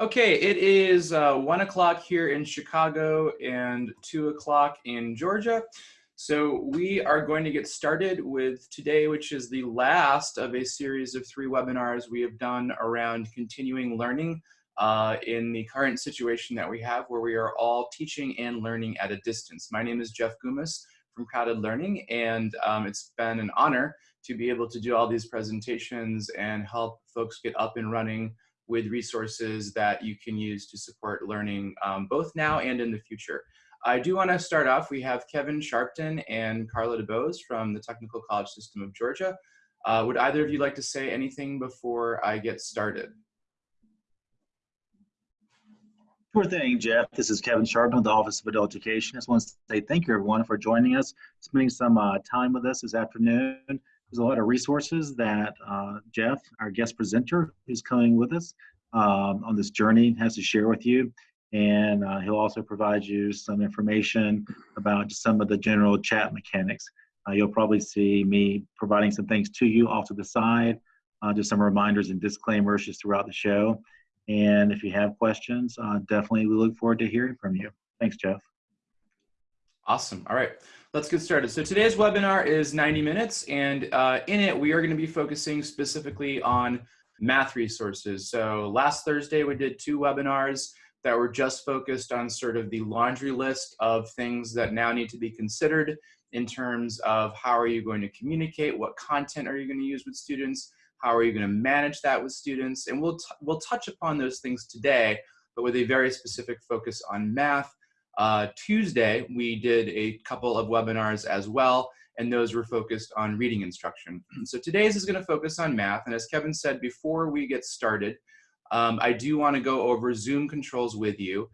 Okay, it is uh, one o'clock here in Chicago and two o'clock in Georgia. So we are going to get started with today, which is the last of a series of three webinars we have done around continuing learning uh, in the current situation that we have where we are all teaching and learning at a distance. My name is Jeff Goumas from CrowdEd Learning and um, it's been an honor to be able to do all these presentations and help folks get up and running with resources that you can use to support learning um, both now and in the future. I do want to start off, we have Kevin Sharpton and Carla DeBose from the Technical College System of Georgia. Uh, would either of you like to say anything before I get started? Sure thing, Jeff. This is Kevin Sharpton with the Office of Adult Education. I just want to say thank you, everyone, for joining us, spending some uh, time with us this afternoon. There's a lot of resources that uh, Jeff, our guest presenter, who's coming with us um, on this journey, has to share with you. And uh, he'll also provide you some information about some of the general chat mechanics. Uh, you'll probably see me providing some things to you off to the side, uh, just some reminders and disclaimers just throughout the show. And if you have questions, uh, definitely we look forward to hearing from you. Thanks, Jeff. Awesome. All right let's get started. So today's webinar is 90 minutes and uh, in it we are going to be focusing specifically on math resources. So last Thursday we did two webinars that were just focused on sort of the laundry list of things that now need to be considered in terms of how are you going to communicate, what content are you going to use with students, how are you going to manage that with students, and we'll, we'll touch upon those things today, but with a very specific focus on math uh, Tuesday, we did a couple of webinars as well, and those were focused on reading instruction. So today's is gonna focus on math, and as Kevin said, before we get started, um, I do wanna go over Zoom controls with you.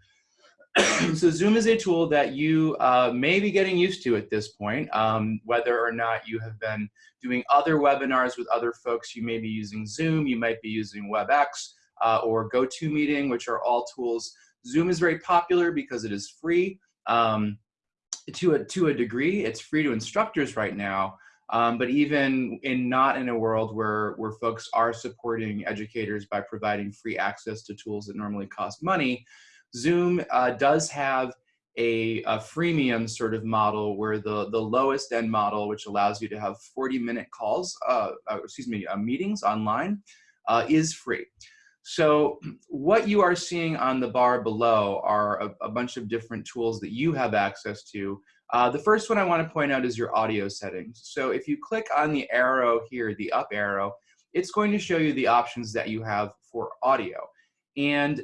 so Zoom is a tool that you uh, may be getting used to at this point, um, whether or not you have been doing other webinars with other folks, you may be using Zoom, you might be using WebEx, uh, or GoToMeeting, which are all tools Zoom is very popular because it is free um, to, a, to a degree. It's free to instructors right now, um, but even in not in a world where, where folks are supporting educators by providing free access to tools that normally cost money, Zoom uh, does have a, a, freemium sort of model where the, the lowest end model, which allows you to have 40 minute calls, uh, uh, excuse me, uh, meetings online, uh, is free. So what you are seeing on the bar below are a, a bunch of different tools that you have access to. Uh, the first one I want to point out is your audio settings. So if you click on the arrow here, the up arrow, it's going to show you the options that you have for audio. And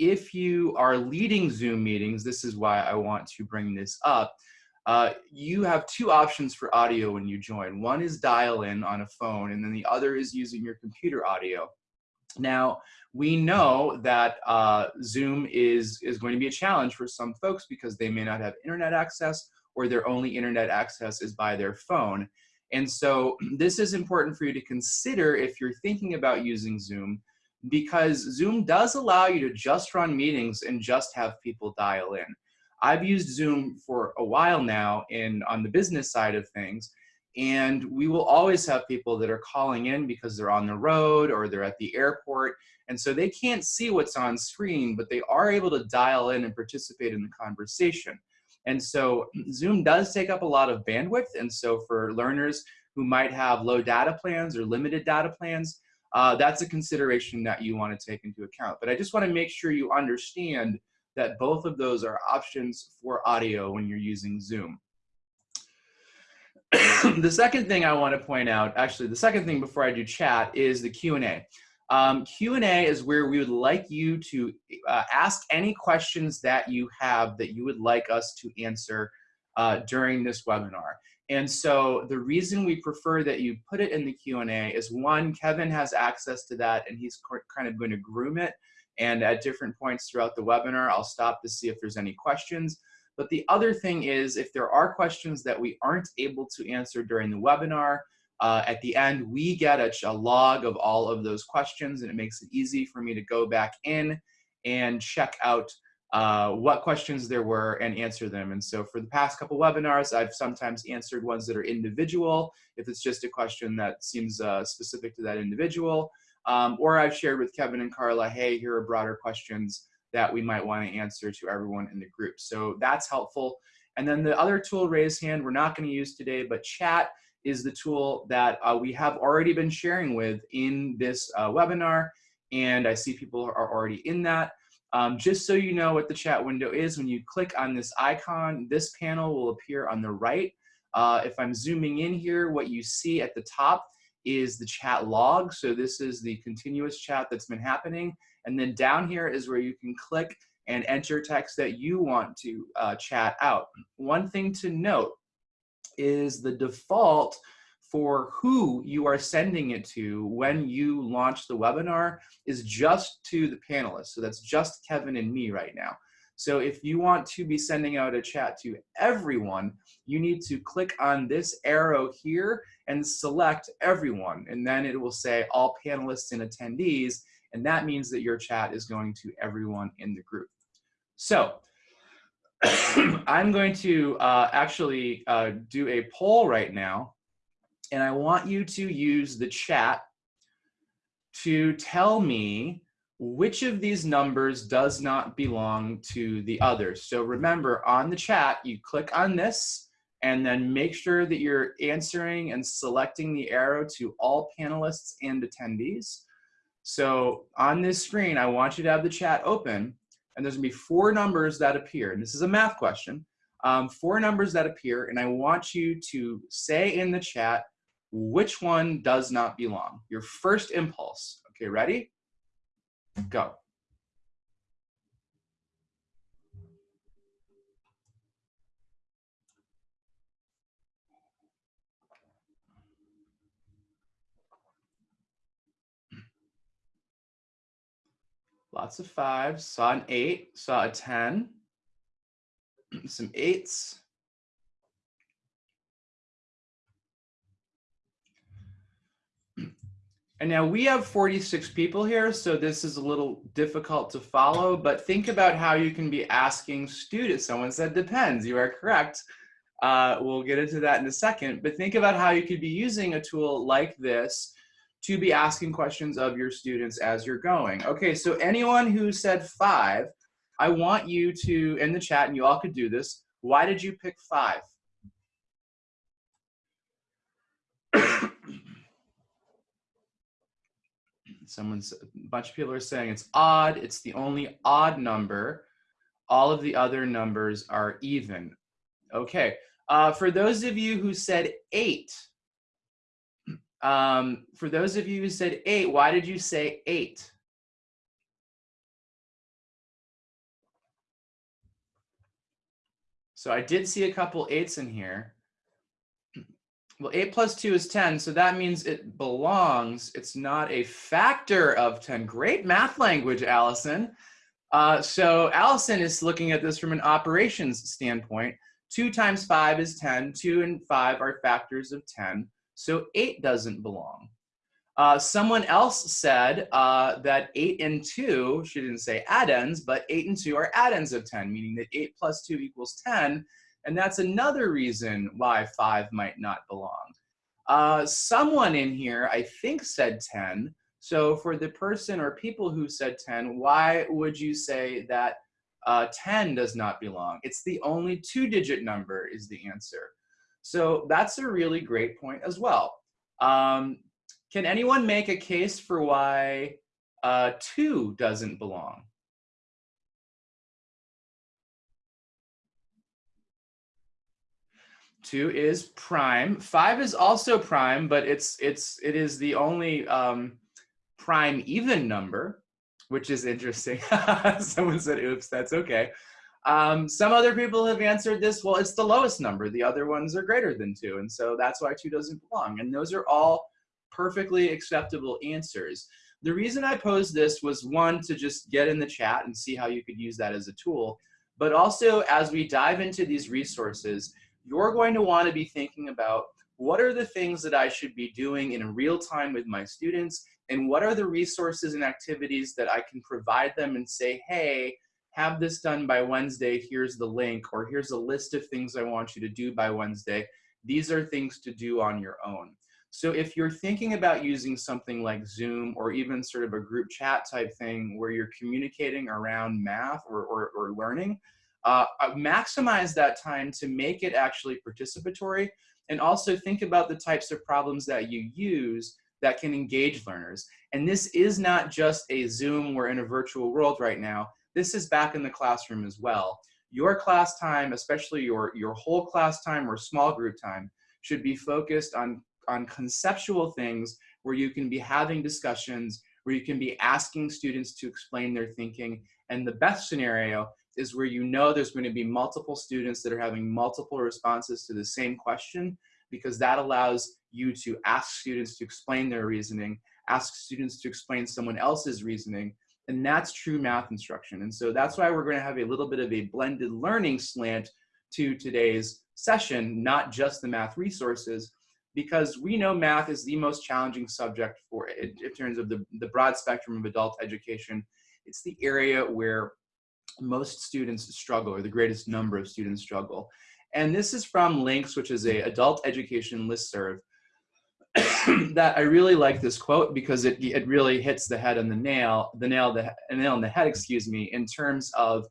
if you are leading Zoom meetings, this is why I want to bring this up, uh, you have two options for audio when you join. One is dial in on a phone, and then the other is using your computer audio. Now, we know that uh, Zoom is, is going to be a challenge for some folks because they may not have internet access or their only internet access is by their phone. And so this is important for you to consider if you're thinking about using Zoom because Zoom does allow you to just run meetings and just have people dial in. I've used Zoom for a while now in on the business side of things, and we will always have people that are calling in because they're on the road or they're at the airport. And so they can't see what's on screen, but they are able to dial in and participate in the conversation. And so Zoom does take up a lot of bandwidth. And so for learners who might have low data plans or limited data plans, uh, that's a consideration that you want to take into account. But I just want to make sure you understand that both of those are options for audio when you're using Zoom. the second thing I want to point out, actually, the second thing before I do chat is the Q&A. Um, Q&A is where we would like you to uh, ask any questions that you have that you would like us to answer uh, during this webinar. And so the reason we prefer that you put it in the Q&A is one, Kevin has access to that and he's kind of going to groom it. And at different points throughout the webinar, I'll stop to see if there's any questions. But the other thing is if there are questions that we aren't able to answer during the webinar, uh, at the end, we get a, a, log of all of those questions and it makes it easy for me to go back in and check out uh, what questions there were and answer them. And so for the past couple webinars, I've sometimes answered ones that are individual, if it's just a question that seems uh, specific to that individual. Um, or I've shared with Kevin and Carla, hey, here are broader questions that we might want to answer to everyone in the group. So that's helpful. And then the other tool, raise hand, we're not going to use today, but chat is the tool that uh, we have already been sharing with in this uh, webinar. And I see people are already in that. Um, just so you know what the chat window is, when you click on this icon, this panel will appear on the right. Uh, if I'm zooming in here, what you see at the top is the chat log. So this is the continuous chat that's been happening. And then down here is where you can click and enter text that you want to uh, chat out. One thing to note is the default for who you are sending it to when you launch the webinar is just to the panelists. So that's just Kevin and me right now. So if you want to be sending out a chat to everyone, you need to click on this arrow here and select everyone. And then it will say all panelists and attendees. And that means that your chat is going to everyone in the group. So I'm going to uh, actually uh, do a poll right now. And I want you to use the chat to tell me which of these numbers does not belong to the others. So remember on the chat, you click on this and then make sure that you're answering and selecting the arrow to all panelists and attendees. So on this screen, I want you to have the chat open and there's gonna be four numbers that appear. And this is a math question. Um, four numbers that appear and I want you to say in the chat which one does not belong. Your first impulse. Okay, ready? Go. Lots of fives, saw an eight, saw a 10, some eights, And now we have 46 people here, so this is a little difficult to follow, but think about how you can be asking students. Someone said depends, you are correct. Uh, we'll get into that in a second, but think about how you could be using a tool like this to be asking questions of your students as you're going. Okay, so anyone who said five, I want you to, in the chat, and you all could do this, why did you pick five? Someone's, a bunch of people are saying it's odd. It's the only odd number. All of the other numbers are even. Okay, uh, for those of you who said eight, um, for those of you who said eight, why did you say eight? So I did see a couple eights in here. Well, 8 plus 2 is 10, so that means it belongs. It's not a factor of 10. Great math language, Allison. Uh, so Allison is looking at this from an operations standpoint. 2 times 5 is 10. 2 and 5 are factors of 10. So 8 doesn't belong. Uh, someone else said uh, that 8 and 2, she didn't say addends, but 8 and 2 are addends of 10, meaning that 8 plus 2 equals 10. And that's another reason why five might not belong. Uh, someone in here, I think, said 10. So for the person or people who said 10, why would you say that uh, 10 does not belong? It's the only two digit number is the answer. So that's a really great point as well. Um, can anyone make a case for why uh, two doesn't belong? Two is prime. Five is also prime, but it's it's it is the only um, prime even number, which is interesting. Someone said, "Oops, that's okay." Um, some other people have answered this. Well, it's the lowest number. The other ones are greater than two, and so that's why two doesn't belong. And those are all perfectly acceptable answers. The reason I posed this was one to just get in the chat and see how you could use that as a tool, but also as we dive into these resources you're going to want to be thinking about what are the things that I should be doing in real time with my students and what are the resources and activities that I can provide them and say, hey, have this done by Wednesday, here's the link, or here's a list of things I want you to do by Wednesday. These are things to do on your own. So if you're thinking about using something like Zoom or even sort of a group chat type thing where you're communicating around math or, or, or learning, uh, uh, maximize that time to make it actually participatory and also think about the types of problems that you use that can engage learners. And this is not just a Zoom, we're in a virtual world right now. This is back in the classroom as well. Your class time, especially your, your whole class time or small group time, should be focused on on conceptual things where you can be having discussions, where you can be asking students to explain their thinking. And the best scenario is where you know there's going to be multiple students that are having multiple responses to the same question, because that allows you to ask students to explain their reasoning, ask students to explain someone else's reasoning, and that's true math instruction. And so that's why we're going to have a little bit of a blended learning slant to today's session, not just the math resources, because we know math is the most challenging subject for it in terms of the, the broad spectrum of adult education. It's the area where most students struggle or the greatest number of students struggle. And this is from LINCS, which is a adult education listserv that I really like this quote because it, it really hits the head on the nail, the nail, the nail on the head, excuse me, in terms of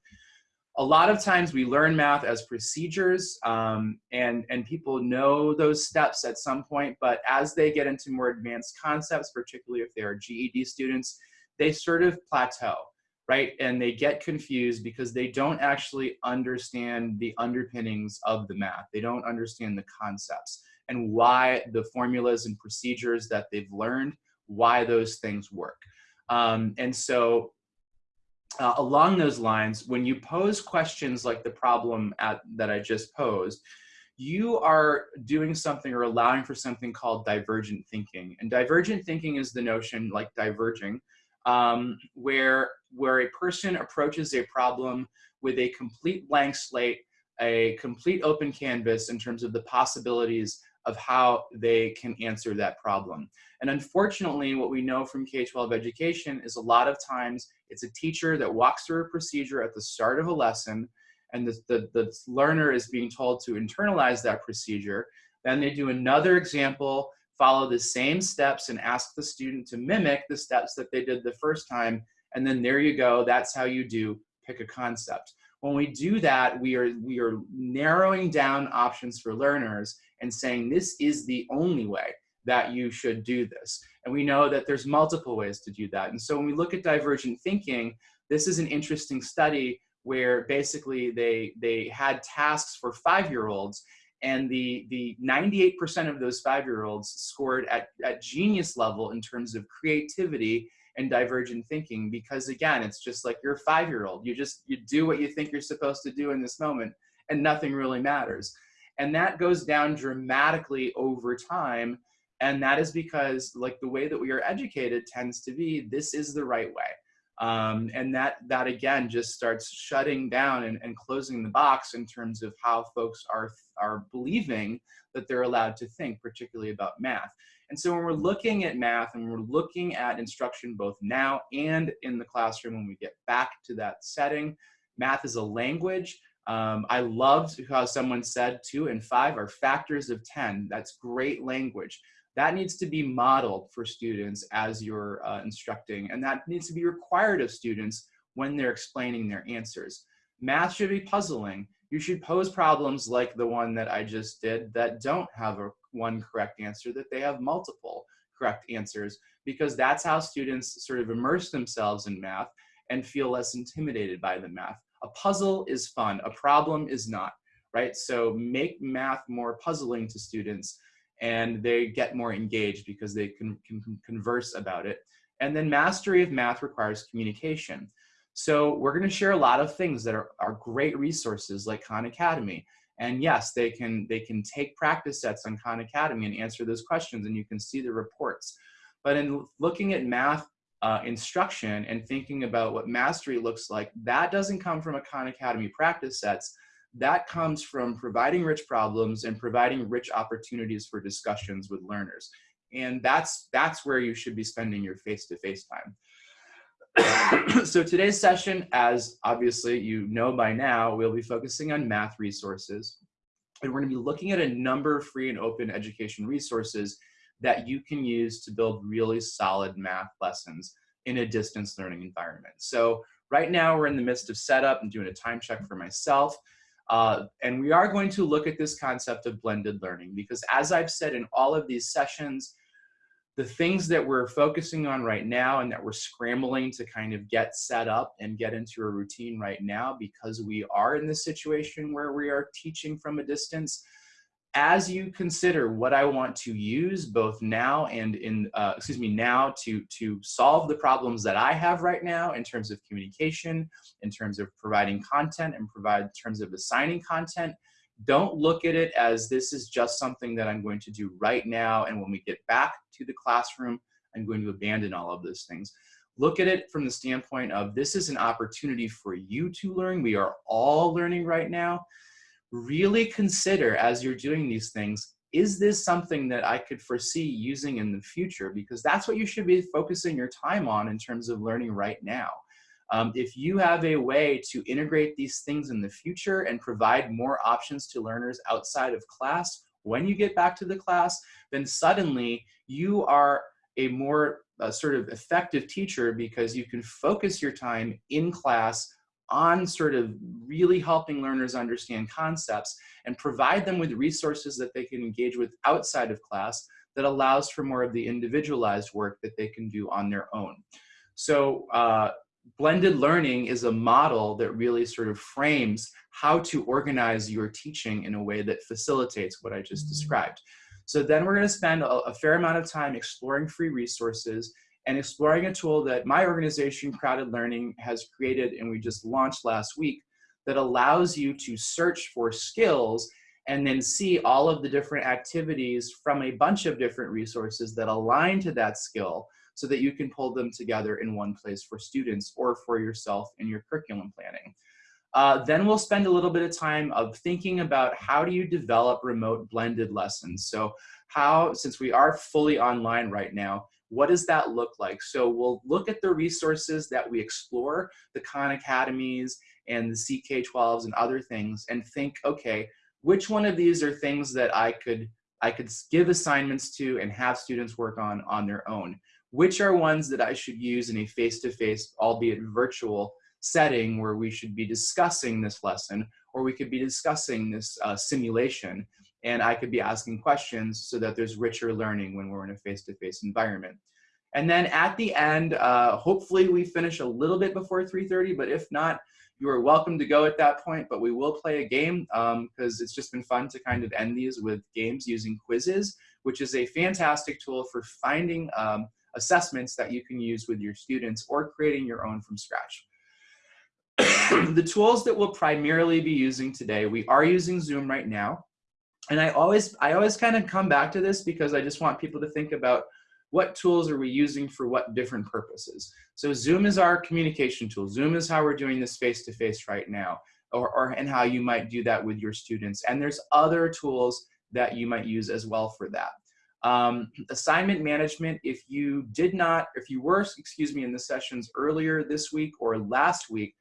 a lot of times we learn math as procedures um, and, and people know those steps at some point, but as they get into more advanced concepts, particularly if they are GED students, they sort of plateau, right? And they get confused because they don't actually understand the underpinnings of the math. They don't understand the concepts and why the formulas and procedures that they've learned, why those things work. Um, and so uh, along those lines, when you pose questions like the problem at, that I just posed, you are doing something or allowing for something called divergent thinking. And divergent thinking is the notion, like diverging, um, where, where a person approaches a problem with a complete blank slate, a complete open canvas in terms of the possibilities of how they can answer that problem. And unfortunately, what we know from K-12 education is a lot of times it's a teacher that walks through a procedure at the start of a lesson and the, the, the learner is being told to internalize that procedure. Then they do another example, follow the same steps and ask the student to mimic the steps that they did the first time. And then there you go, that's how you do pick a concept. When we do that, we are, we are narrowing down options for learners and saying this is the only way that you should do this. And we know that there's multiple ways to do that. And so when we look at divergent thinking, this is an interesting study where basically they, they had tasks for five-year-olds and the, the 98% of those five-year-olds scored at, at genius level in terms of creativity and divergent thinking because again, it's just like you're a five-year-old. You just, you do what you think you're supposed to do in this moment and nothing really matters. And that goes down dramatically over time. And that is because like the way that we are educated tends to be, this is the right way. Um, and that, that again, just starts shutting down and, and closing the box in terms of how folks are, are believing that they're allowed to think, particularly about math. And so when we're looking at math and we're looking at instruction both now and in the classroom when we get back to that setting, math is a language um, I loved how someone said two and five are factors of 10. That's great language. That needs to be modeled for students as you're uh, instructing, and that needs to be required of students when they're explaining their answers. Math should be puzzling. You should pose problems like the one that I just did that don't have a one correct answer, that they have multiple correct answers, because that's how students sort of immerse themselves in math and feel less intimidated by the math. A puzzle is fun, a problem is not, right? So make math more puzzling to students and they get more engaged because they can, can converse about it. And then mastery of math requires communication. So we're gonna share a lot of things that are, are great resources like Khan Academy. And yes, they can, they can take practice sets on Khan Academy and answer those questions and you can see the reports. But in looking at math uh, instruction and thinking about what mastery looks like, that doesn't come from a Khan Academy practice sets. That comes from providing rich problems and providing rich opportunities for discussions with learners. And that's, that's where you should be spending your face-to-face -face time. so today's session, as obviously you know by now, we'll be focusing on math resources. And we're gonna be looking at a number of free and open education resources that you can use to build really solid math lessons in a distance learning environment. So right now we're in the midst of setup and doing a time check for myself. Uh, and we are going to look at this concept of blended learning because as I've said in all of these sessions, the things that we're focusing on right now and that we're scrambling to kind of get set up and get into a routine right now because we are in this situation where we are teaching from a distance, as you consider what I want to use both now and in, uh, excuse me, now to, to solve the problems that I have right now in terms of communication, in terms of providing content and provide in terms of assigning content, don't look at it as this is just something that I'm going to do right now. And when we get back to the classroom, I'm going to abandon all of those things. Look at it from the standpoint of this is an opportunity for you to learn. We are all learning right now really consider as you're doing these things, is this something that I could foresee using in the future? Because that's what you should be focusing your time on in terms of learning right now. Um, if you have a way to integrate these things in the future and provide more options to learners outside of class, when you get back to the class, then suddenly you are a more uh, sort of effective teacher because you can focus your time in class on sort of really helping learners understand concepts and provide them with resources that they can engage with outside of class that allows for more of the individualized work that they can do on their own. So uh, blended learning is a model that really sort of frames how to organize your teaching in a way that facilitates what I just described. So then we're gonna spend a, a fair amount of time exploring free resources and exploring a tool that my organization, CrowdEd Learning, has created and we just launched last week that allows you to search for skills and then see all of the different activities from a bunch of different resources that align to that skill so that you can pull them together in one place for students or for yourself in your curriculum planning. Uh, then we'll spend a little bit of time of thinking about how do you develop remote blended lessons. So how, since we are fully online right now, what does that look like? So we'll look at the resources that we explore, the Khan Academies and the CK12s and other things and think, okay, which one of these are things that I could, I could give assignments to and have students work on on their own? Which are ones that I should use in a face-to-face, -face, albeit virtual, setting where we should be discussing this lesson or we could be discussing this uh, simulation and I could be asking questions so that there's richer learning when we're in a face-to-face -face environment. And then at the end, uh, hopefully we finish a little bit before 3.30, but if not, you are welcome to go at that point, but we will play a game because um, it's just been fun to kind of end these with games using Quizizz, which is a fantastic tool for finding um, assessments that you can use with your students or creating your own from scratch. the tools that we'll primarily be using today, we are using Zoom right now and I always, I always kind of come back to this because I just want people to think about what tools are we using for what different purposes. So Zoom is our communication tool. Zoom is how we're doing this face-to-face -face right now, or, or and how you might do that with your students. And there's other tools that you might use as well for that. Um, assignment management, if you did not, if you were, excuse me, in the sessions earlier this week or last week,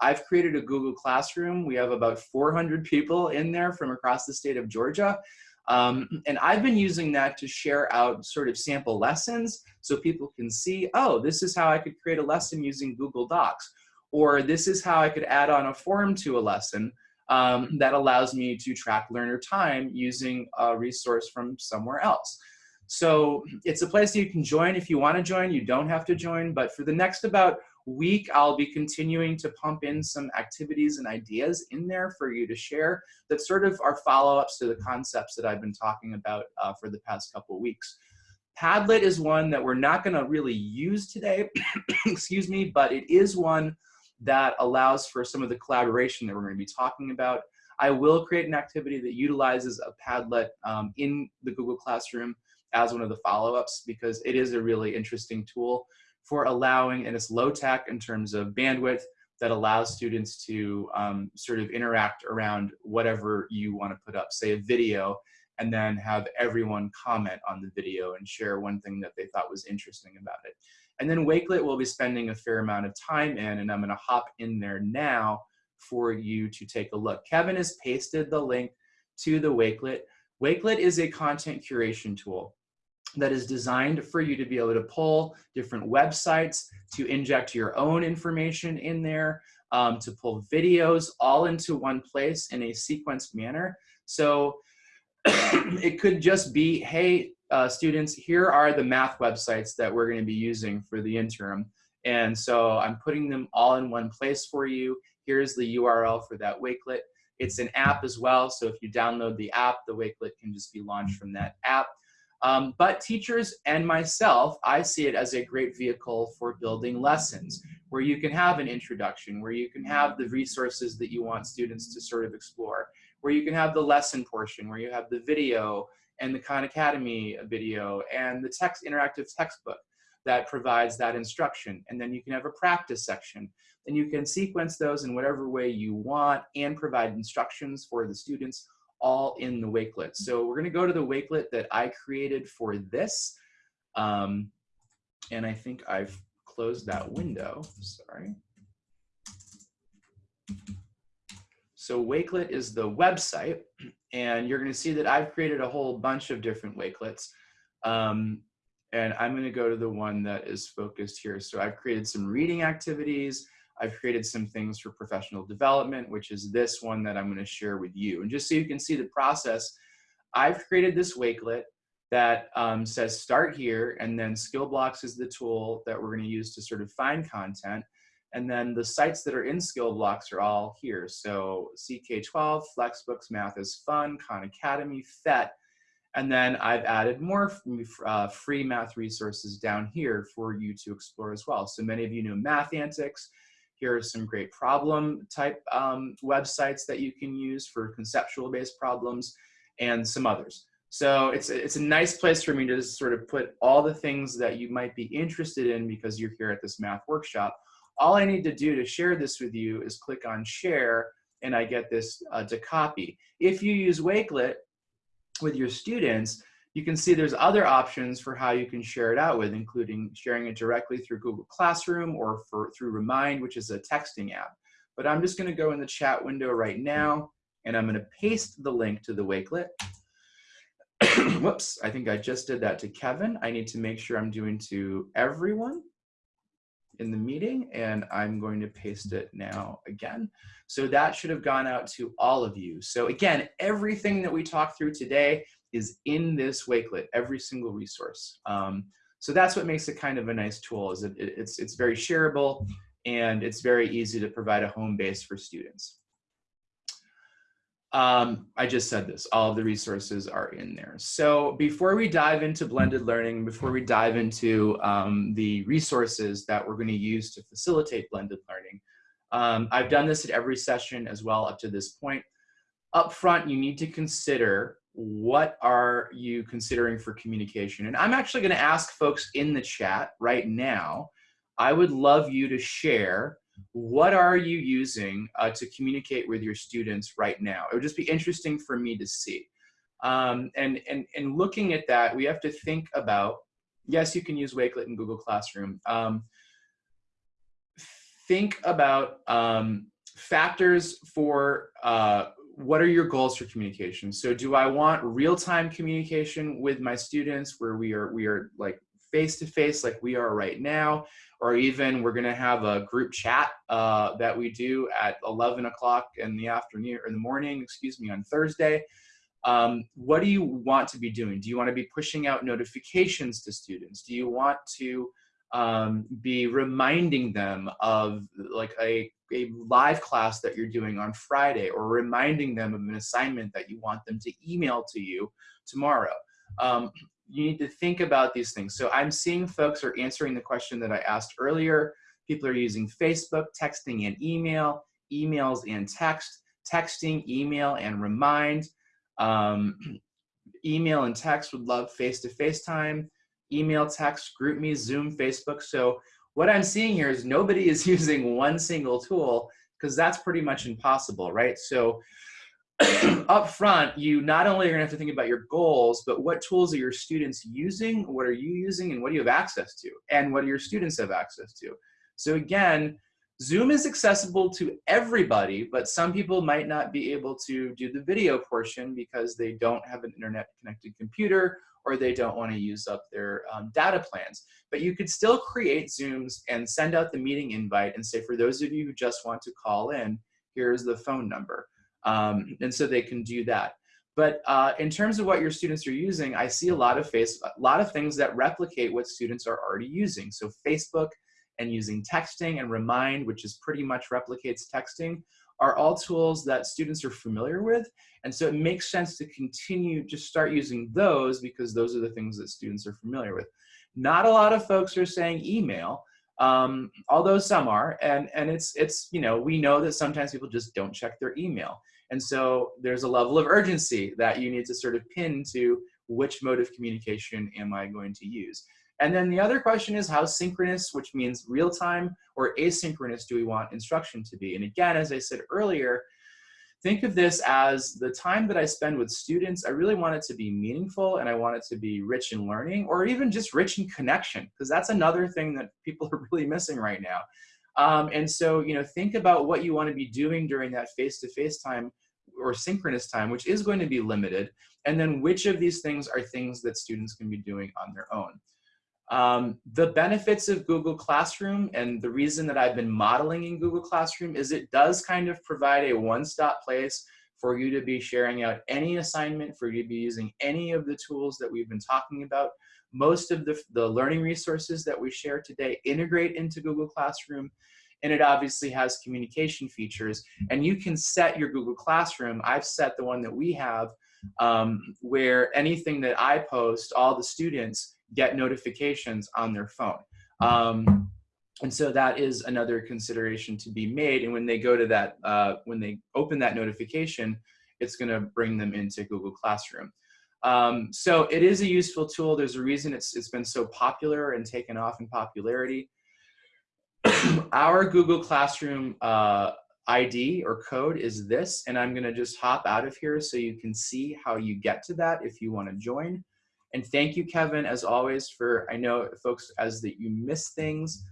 I've created a Google Classroom. We have about 400 people in there from across the state of Georgia. Um, and I've been using that to share out sort of sample lessons so people can see, oh, this is how I could create a lesson using Google Docs. Or this is how I could add on a form to a lesson um, that allows me to track learner time using a resource from somewhere else. So it's a place that you can join if you want to join. You don't have to join, but for the next about week, I'll be continuing to pump in some activities and ideas in there for you to share that sort of are follow-ups to the concepts that I've been talking about uh, for the past couple weeks. Padlet is one that we're not gonna really use today, excuse me, but it is one that allows for some of the collaboration that we're gonna be talking about. I will create an activity that utilizes a Padlet um, in the Google Classroom as one of the follow-ups because it is a really interesting tool for allowing, and it's low tech in terms of bandwidth that allows students to um, sort of interact around whatever you want to put up, say a video, and then have everyone comment on the video and share one thing that they thought was interesting about it. And then Wakelet will be spending a fair amount of time in, and I'm gonna hop in there now for you to take a look. Kevin has pasted the link to the Wakelet. Wakelet is a content curation tool. That is designed for you to be able to pull different websites, to inject your own information in there, um, to pull videos all into one place in a sequenced manner. So it could just be, hey, uh, students, here are the math websites that we're gonna be using for the interim. And so I'm putting them all in one place for you. Here's the URL for that Wakelet. It's an app as well, so if you download the app, the Wakelet can just be launched from that app. Um, but teachers and myself, I see it as a great vehicle for building lessons where you can have an introduction, where you can have the resources that you want students to sort of explore, where you can have the lesson portion, where you have the video and the Khan Academy video and the text interactive textbook that provides that instruction. And then you can have a practice section and you can sequence those in whatever way you want and provide instructions for the students all in the Wakelet. So we're gonna go to the Wakelet that I created for this. Um, and I think I've closed that window, sorry. So Wakelet is the website, and you're gonna see that I've created a whole bunch of different Wakelets. Um, and I'm gonna go to the one that is focused here. So I've created some reading activities, I've created some things for professional development, which is this one that I'm gonna share with you. And just so you can see the process, I've created this Wakelet that um, says start here, and then Skill Blocks is the tool that we're gonna use to sort of find content. And then the sites that are in Skill Blocks are all here. So CK12, Flexbooks, Math is Fun, Khan Academy, PhET. and then I've added more uh, free math resources down here for you to explore as well. So many of you know Math Antics, here are some great problem type um, websites that you can use for conceptual based problems and some others. So it's, it's a nice place for me to sort of put all the things that you might be interested in because you're here at this math workshop. All I need to do to share this with you is click on share and I get this uh, to copy. If you use Wakelet with your students, you can see there's other options for how you can share it out with, including sharing it directly through Google Classroom or for, through Remind, which is a texting app. But I'm just gonna go in the chat window right now, and I'm gonna paste the link to the Wakelet. Whoops, I think I just did that to Kevin. I need to make sure I'm doing to everyone in the meeting, and I'm going to paste it now again. So that should have gone out to all of you. So again, everything that we talked through today is in this Wakelet, every single resource. Um, so that's what makes it kind of a nice tool is it, it, it's, it's very shareable and it's very easy to provide a home base for students. Um, I just said this, all of the resources are in there. So before we dive into blended learning, before we dive into um, the resources that we're gonna use to facilitate blended learning, um, I've done this at every session as well up to this point. Up front, you need to consider what are you considering for communication? And I'm actually going to ask folks in the chat right now. I would love you to share what are you using uh, to communicate with your students right now? It would just be interesting for me to see. Um, and, and, and looking at that, we have to think about, yes, you can use Wakelet in Google Classroom. Um, think about um, factors for uh, what are your goals for communication? So do I want real-time communication with my students where we are we are like face-to-face -face like we are right now, or even we're gonna have a group chat uh, that we do at 11 o'clock in the afternoon or in the morning, excuse me, on Thursday. Um, what do you want to be doing? Do you want to be pushing out notifications to students? Do you want to um, be reminding them of like a, a live class that you're doing on Friday or reminding them of an assignment that you want them to email to you tomorrow. Um, you need to think about these things. So I'm seeing folks are answering the question that I asked earlier. People are using Facebook, texting and email, emails and text, texting, email and remind. Um, email and text would love face-to-face -face time email, text, GroupMe, Zoom, Facebook. So what I'm seeing here is nobody is using one single tool because that's pretty much impossible, right? So up front, you not only are gonna have to think about your goals, but what tools are your students using, what are you using, and what do you have access to, and what do your students have access to? So again, Zoom is accessible to everybody, but some people might not be able to do the video portion because they don't have an internet connected computer or they don't want to use up their um, data plans. But you could still create Zooms and send out the meeting invite and say, for those of you who just want to call in, here's the phone number. Um, and so they can do that. But uh, in terms of what your students are using, I see a lot of face, a lot of things that replicate what students are already using. So Facebook and using texting and Remind, which is pretty much replicates texting, are all tools that students are familiar with. And so it makes sense to continue, just start using those because those are the things that students are familiar with. Not a lot of folks are saying email, um, although some are, and, and it's, it's, you know, we know that sometimes people just don't check their email. And so there's a level of urgency that you need to sort of pin to which mode of communication am I going to use. And then the other question is how synchronous, which means real time, or asynchronous do we want instruction to be? And again, as I said earlier, think of this as the time that I spend with students, I really want it to be meaningful and I want it to be rich in learning or even just rich in connection, because that's another thing that people are really missing right now. Um, and so, you know, think about what you want to be doing during that face-to-face -face time or synchronous time, which is going to be limited, and then which of these things are things that students can be doing on their own. Um, the benefits of Google Classroom and the reason that I've been modeling in Google Classroom is it does kind of provide a one-stop place for you to be sharing out any assignment, for you to be using any of the tools that we've been talking about. Most of the, the learning resources that we share today integrate into Google Classroom and it obviously has communication features and you can set your Google Classroom. I've set the one that we have um, where anything that I post, all the students get notifications on their phone. Um, and so that is another consideration to be made. And when they go to that, uh, when they open that notification, it's gonna bring them into Google Classroom. Um, so it is a useful tool. There's a reason it's, it's been so popular and taken off in popularity. Our Google Classroom uh, ID or code is this, and I'm gonna just hop out of here so you can see how you get to that if you wanna join. And thank you, Kevin, as always, for, I know folks, as that you miss things.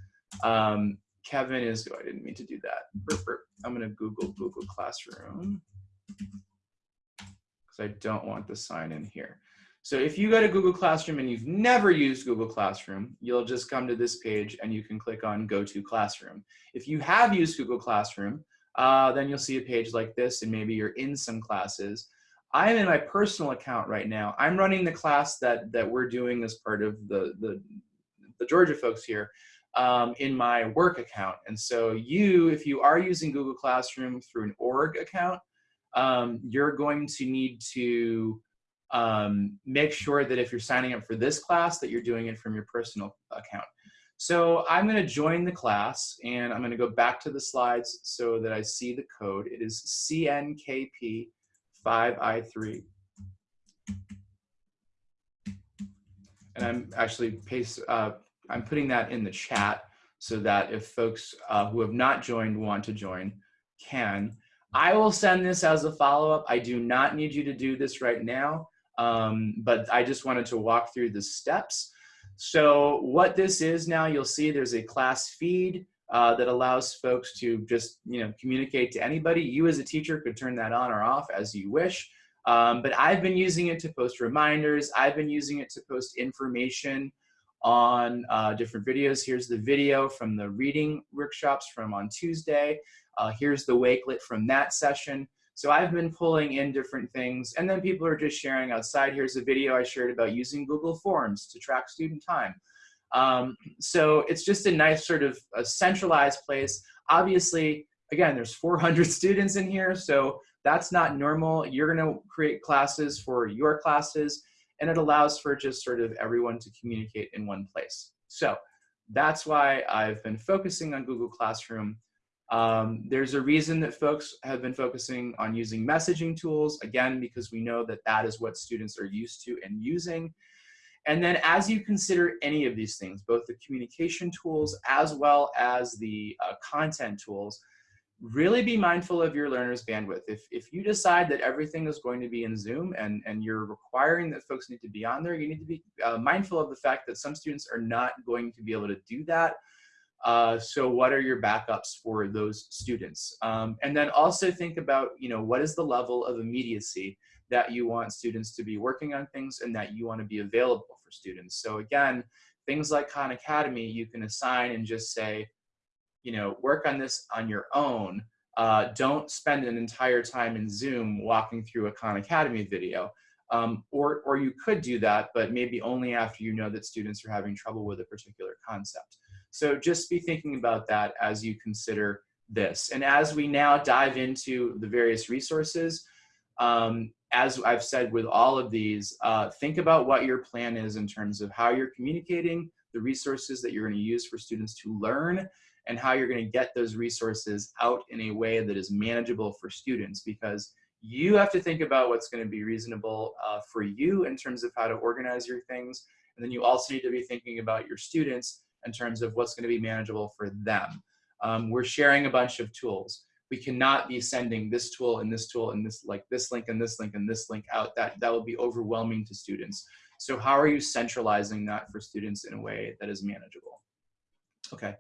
Um, Kevin is, oh, I didn't mean to do that. Burp, burp. I'm gonna Google Google Classroom because I don't want the sign in here. So if you go to Google Classroom and you've never used Google Classroom, you'll just come to this page and you can click on Go to Classroom. If you have used Google Classroom, uh, then you'll see a page like this and maybe you're in some classes. I'm in my personal account right now. I'm running the class that, that we're doing as part of the, the, the Georgia folks here um, in my work account. And so you, if you are using Google Classroom through an org account, um, you're going to need to um, make sure that if you're signing up for this class that you're doing it from your personal account. So I'm going to join the class and I'm going to go back to the slides so that I see the code. It is CNKP 5i3. And I'm actually paste, uh, I'm putting that in the chat so that if folks uh, who have not joined want to join can. I will send this as a follow-up. I do not need you to do this right now, um, but I just wanted to walk through the steps. So what this is now, you'll see there's a class feed uh, that allows folks to just you know communicate to anybody. You as a teacher could turn that on or off as you wish. Um, but I've been using it to post reminders. I've been using it to post information on uh, different videos. Here's the video from the reading workshops from on Tuesday. Uh, here's the Wakelet from that session. So I've been pulling in different things and then people are just sharing outside. Here's a video I shared about using Google Forms to track student time. Um, so it's just a nice sort of a centralized place. Obviously, again, there's 400 students in here, so that's not normal. You're gonna create classes for your classes, and it allows for just sort of everyone to communicate in one place. So that's why I've been focusing on Google Classroom. Um, there's a reason that folks have been focusing on using messaging tools, again, because we know that that is what students are used to and using. And then as you consider any of these things, both the communication tools as well as the uh, content tools, really be mindful of your learner's bandwidth. If, if you decide that everything is going to be in Zoom and, and you're requiring that folks need to be on there, you need to be uh, mindful of the fact that some students are not going to be able to do that. Uh, so what are your backups for those students? Um, and then also think about, you know, what is the level of immediacy that you want students to be working on things and that you want to be available for students. So again, things like Khan Academy, you can assign and just say, you know, work on this on your own. Uh, don't spend an entire time in Zoom walking through a Khan Academy video. Um, or, or you could do that, but maybe only after you know that students are having trouble with a particular concept. So just be thinking about that as you consider this. And as we now dive into the various resources, um, as I've said with all of these, uh, think about what your plan is in terms of how you're communicating, the resources that you're going to use for students to learn, and how you're going to get those resources out in a way that is manageable for students because you have to think about what's going to be reasonable uh, for you in terms of how to organize your things. And then you also need to be thinking about your students in terms of what's going to be manageable for them. Um, we're sharing a bunch of tools we cannot be sending this tool and this tool and this like this link and this link and this link out. That, that will be overwhelming to students. So how are you centralizing that for students in a way that is manageable? Okay,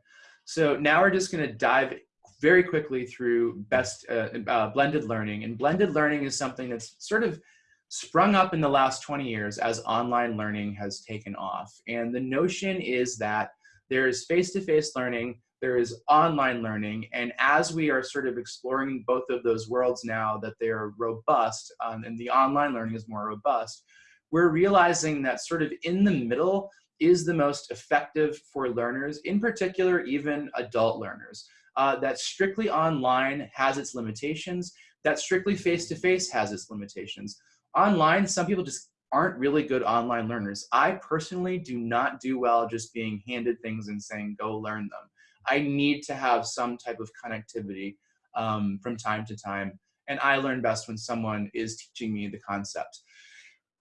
so now we're just gonna dive very quickly through best uh, uh, blended learning. And blended learning is something that's sort of sprung up in the last 20 years as online learning has taken off. And the notion is that there's face-to-face -face learning there is online learning. And as we are sort of exploring both of those worlds now that they are robust um, and the online learning is more robust, we're realizing that sort of in the middle is the most effective for learners, in particular, even adult learners. Uh, that strictly online has its limitations, that strictly face-to-face -face has its limitations. Online, some people just aren't really good online learners. I personally do not do well just being handed things and saying, go learn them. I need to have some type of connectivity um, from time to time. And I learn best when someone is teaching me the concept.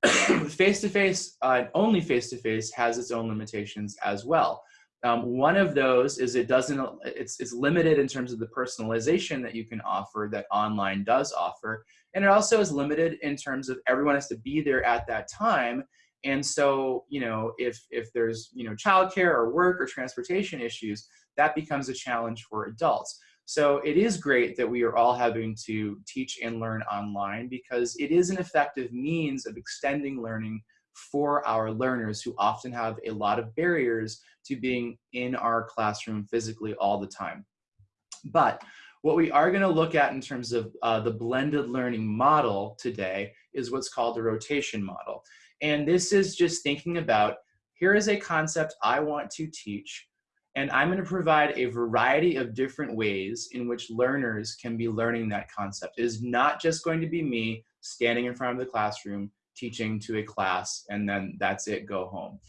Face-to-face, -face, uh, only face-to-face -face has its own limitations as well. Um, one of those is it doesn't, it's, it's limited in terms of the personalization that you can offer that online does offer. And it also is limited in terms of everyone has to be there at that time. And so, you know, if, if there's, you know, childcare or work or transportation issues, that becomes a challenge for adults. So it is great that we are all having to teach and learn online because it is an effective means of extending learning for our learners who often have a lot of barriers to being in our classroom physically all the time. But what we are going to look at in terms of uh, the blended learning model today is what's called the rotation model. And this is just thinking about, here is a concept I want to teach and I'm going to provide a variety of different ways in which learners can be learning that concept. It is not just going to be me standing in front of the classroom teaching to a class and then that's it, go home.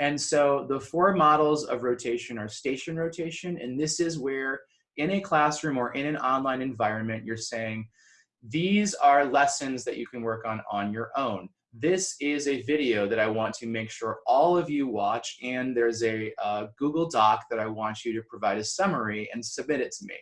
And so the four models of rotation are station rotation, and this is where in a classroom or in an online environment, you're saying, these are lessons that you can work on on your own this is a video that I want to make sure all of you watch and there's a uh, Google Doc that I want you to provide a summary and submit it to me.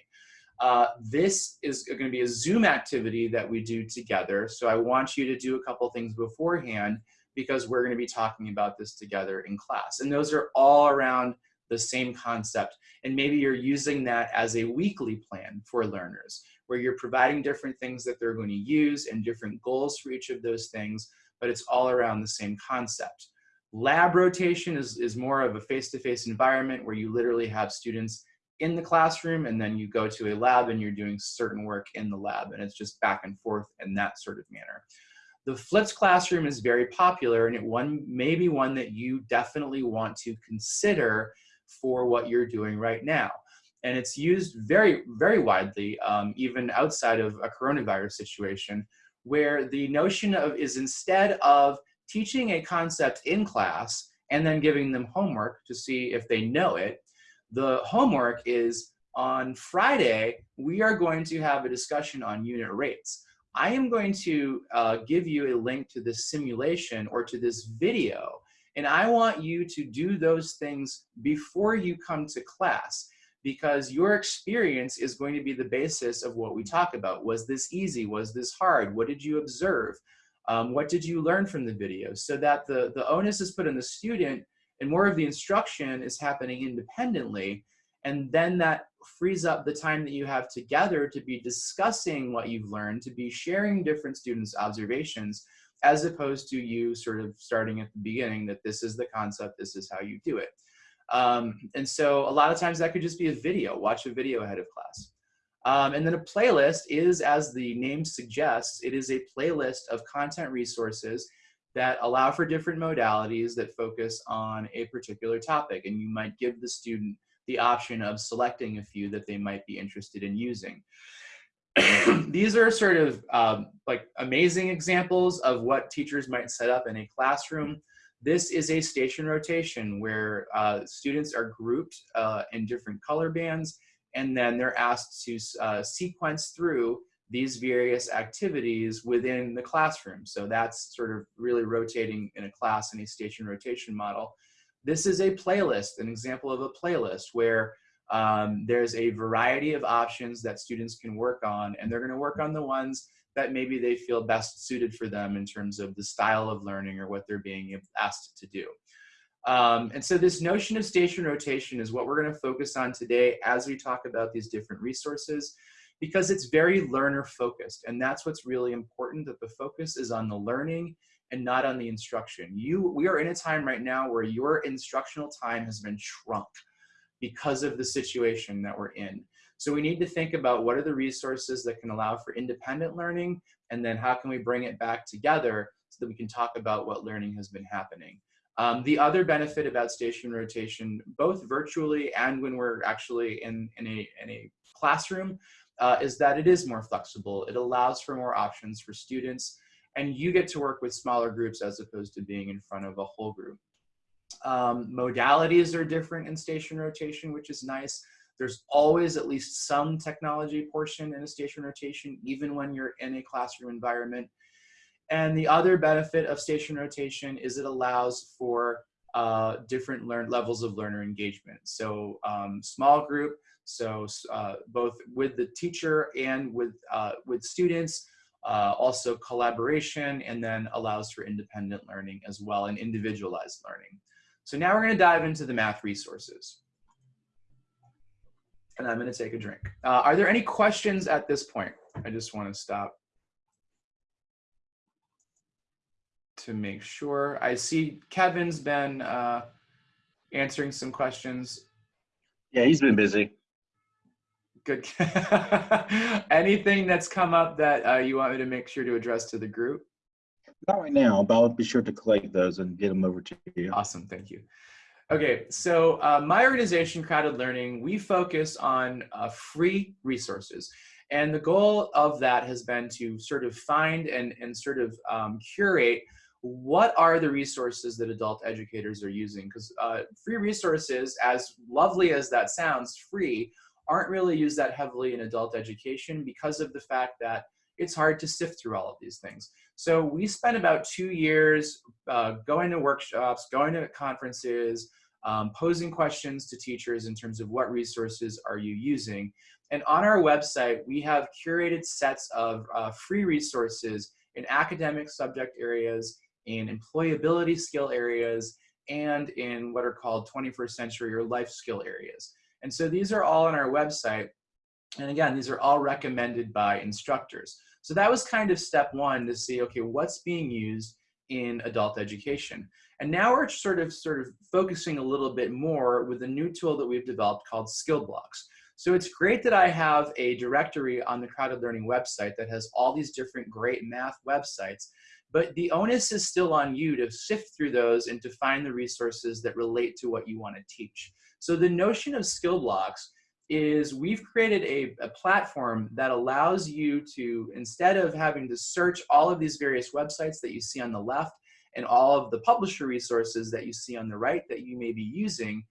Uh, this is going to be a Zoom activity that we do together. So I want you to do a couple things beforehand because we're going to be talking about this together in class. And those are all around the same concept. And maybe you're using that as a weekly plan for learners where you're providing different things that they're going to use and different goals for each of those things but it's all around the same concept. Lab rotation is, is more of a face-to-face -face environment where you literally have students in the classroom and then you go to a lab and you're doing certain work in the lab and it's just back and forth in that sort of manner. The flipped classroom is very popular and it one may be one that you definitely want to consider for what you're doing right now. And it's used very, very widely, um, even outside of a coronavirus situation, where the notion of is instead of teaching a concept in class and then giving them homework to see if they know it, the homework is on Friday, we are going to have a discussion on unit rates. I am going to uh, give you a link to this simulation or to this video, and I want you to do those things before you come to class because your experience is going to be the basis of what we talk about. Was this easy? Was this hard? What did you observe? Um, what did you learn from the video? So that the, the onus is put on the student and more of the instruction is happening independently. And then that frees up the time that you have together to be discussing what you've learned, to be sharing different students' observations, as opposed to you sort of starting at the beginning that this is the concept, this is how you do it. Um, and so a lot of times that could just be a video, watch a video ahead of class. Um, and then a playlist is, as the name suggests, it is a playlist of content resources that allow for different modalities that focus on a particular topic. And you might give the student the option of selecting a few that they might be interested in using. These are sort of um, like amazing examples of what teachers might set up in a classroom. This is a station rotation where uh, students are grouped uh, in different color bands and then they're asked to uh, sequence through these various activities within the classroom. So that's sort of really rotating in a class in a station rotation model. This is a playlist, an example of a playlist where um, there's a variety of options that students can work on and they're gonna work on the ones that maybe they feel best suited for them in terms of the style of learning or what they're being asked to do. Um, and so this notion of station rotation is what we're gonna focus on today as we talk about these different resources because it's very learner focused. And that's what's really important that the focus is on the learning and not on the instruction. You, we are in a time right now where your instructional time has been shrunk because of the situation that we're in. So we need to think about what are the resources that can allow for independent learning and then how can we bring it back together so that we can talk about what learning has been happening. Um, the other benefit about station rotation, both virtually and when we're actually in, in, a, in a classroom, uh, is that it is more flexible. It allows for more options for students, and you get to work with smaller groups as opposed to being in front of a whole group. Um, modalities are different in station rotation, which is nice. There's always at least some technology portion in a station rotation, even when you're in a classroom environment. And the other benefit of station rotation is it allows for uh, different learn levels of learner engagement. So um, small group, so uh, both with the teacher and with, uh, with students, uh, also collaboration, and then allows for independent learning as well and individualized learning. So now we're gonna dive into the math resources. And I'm gonna take a drink. Uh, are there any questions at this point? I just wanna stop to make sure. I see Kevin's been uh, answering some questions. Yeah, he's been busy. Good. Anything that's come up that uh, you want me to make sure to address to the group? Not right now, but I'll be sure to collect those and get them over to you. Awesome, thank you. Okay, so uh, my organization, CrowdEd Learning, we focus on uh, free resources. And the goal of that has been to sort of find and, and sort of um, curate what are the resources that adult educators are using? Because uh, free resources, as lovely as that sounds, free, aren't really used that heavily in adult education because of the fact that it's hard to sift through all of these things. So we spent about two years uh, going to workshops, going to conferences, um, posing questions to teachers in terms of what resources are you using. And on our website, we have curated sets of uh, free resources in academic subject areas in employability skill areas, and in what are called 21st century or life skill areas. And so these are all on our website. And again, these are all recommended by instructors. So that was kind of step one to see, okay, what's being used in adult education. And now we're sort of sort of focusing a little bit more with a new tool that we've developed called Skill Blocks. So it's great that I have a directory on the CrowdEd Learning website that has all these different great math websites but the onus is still on you to sift through those and to find the resources that relate to what you want to teach. So the notion of skill blocks is we've created a, a, platform that allows you to, instead of having to search all of these various websites that you see on the left and all of the publisher resources that you see on the right that you may be using,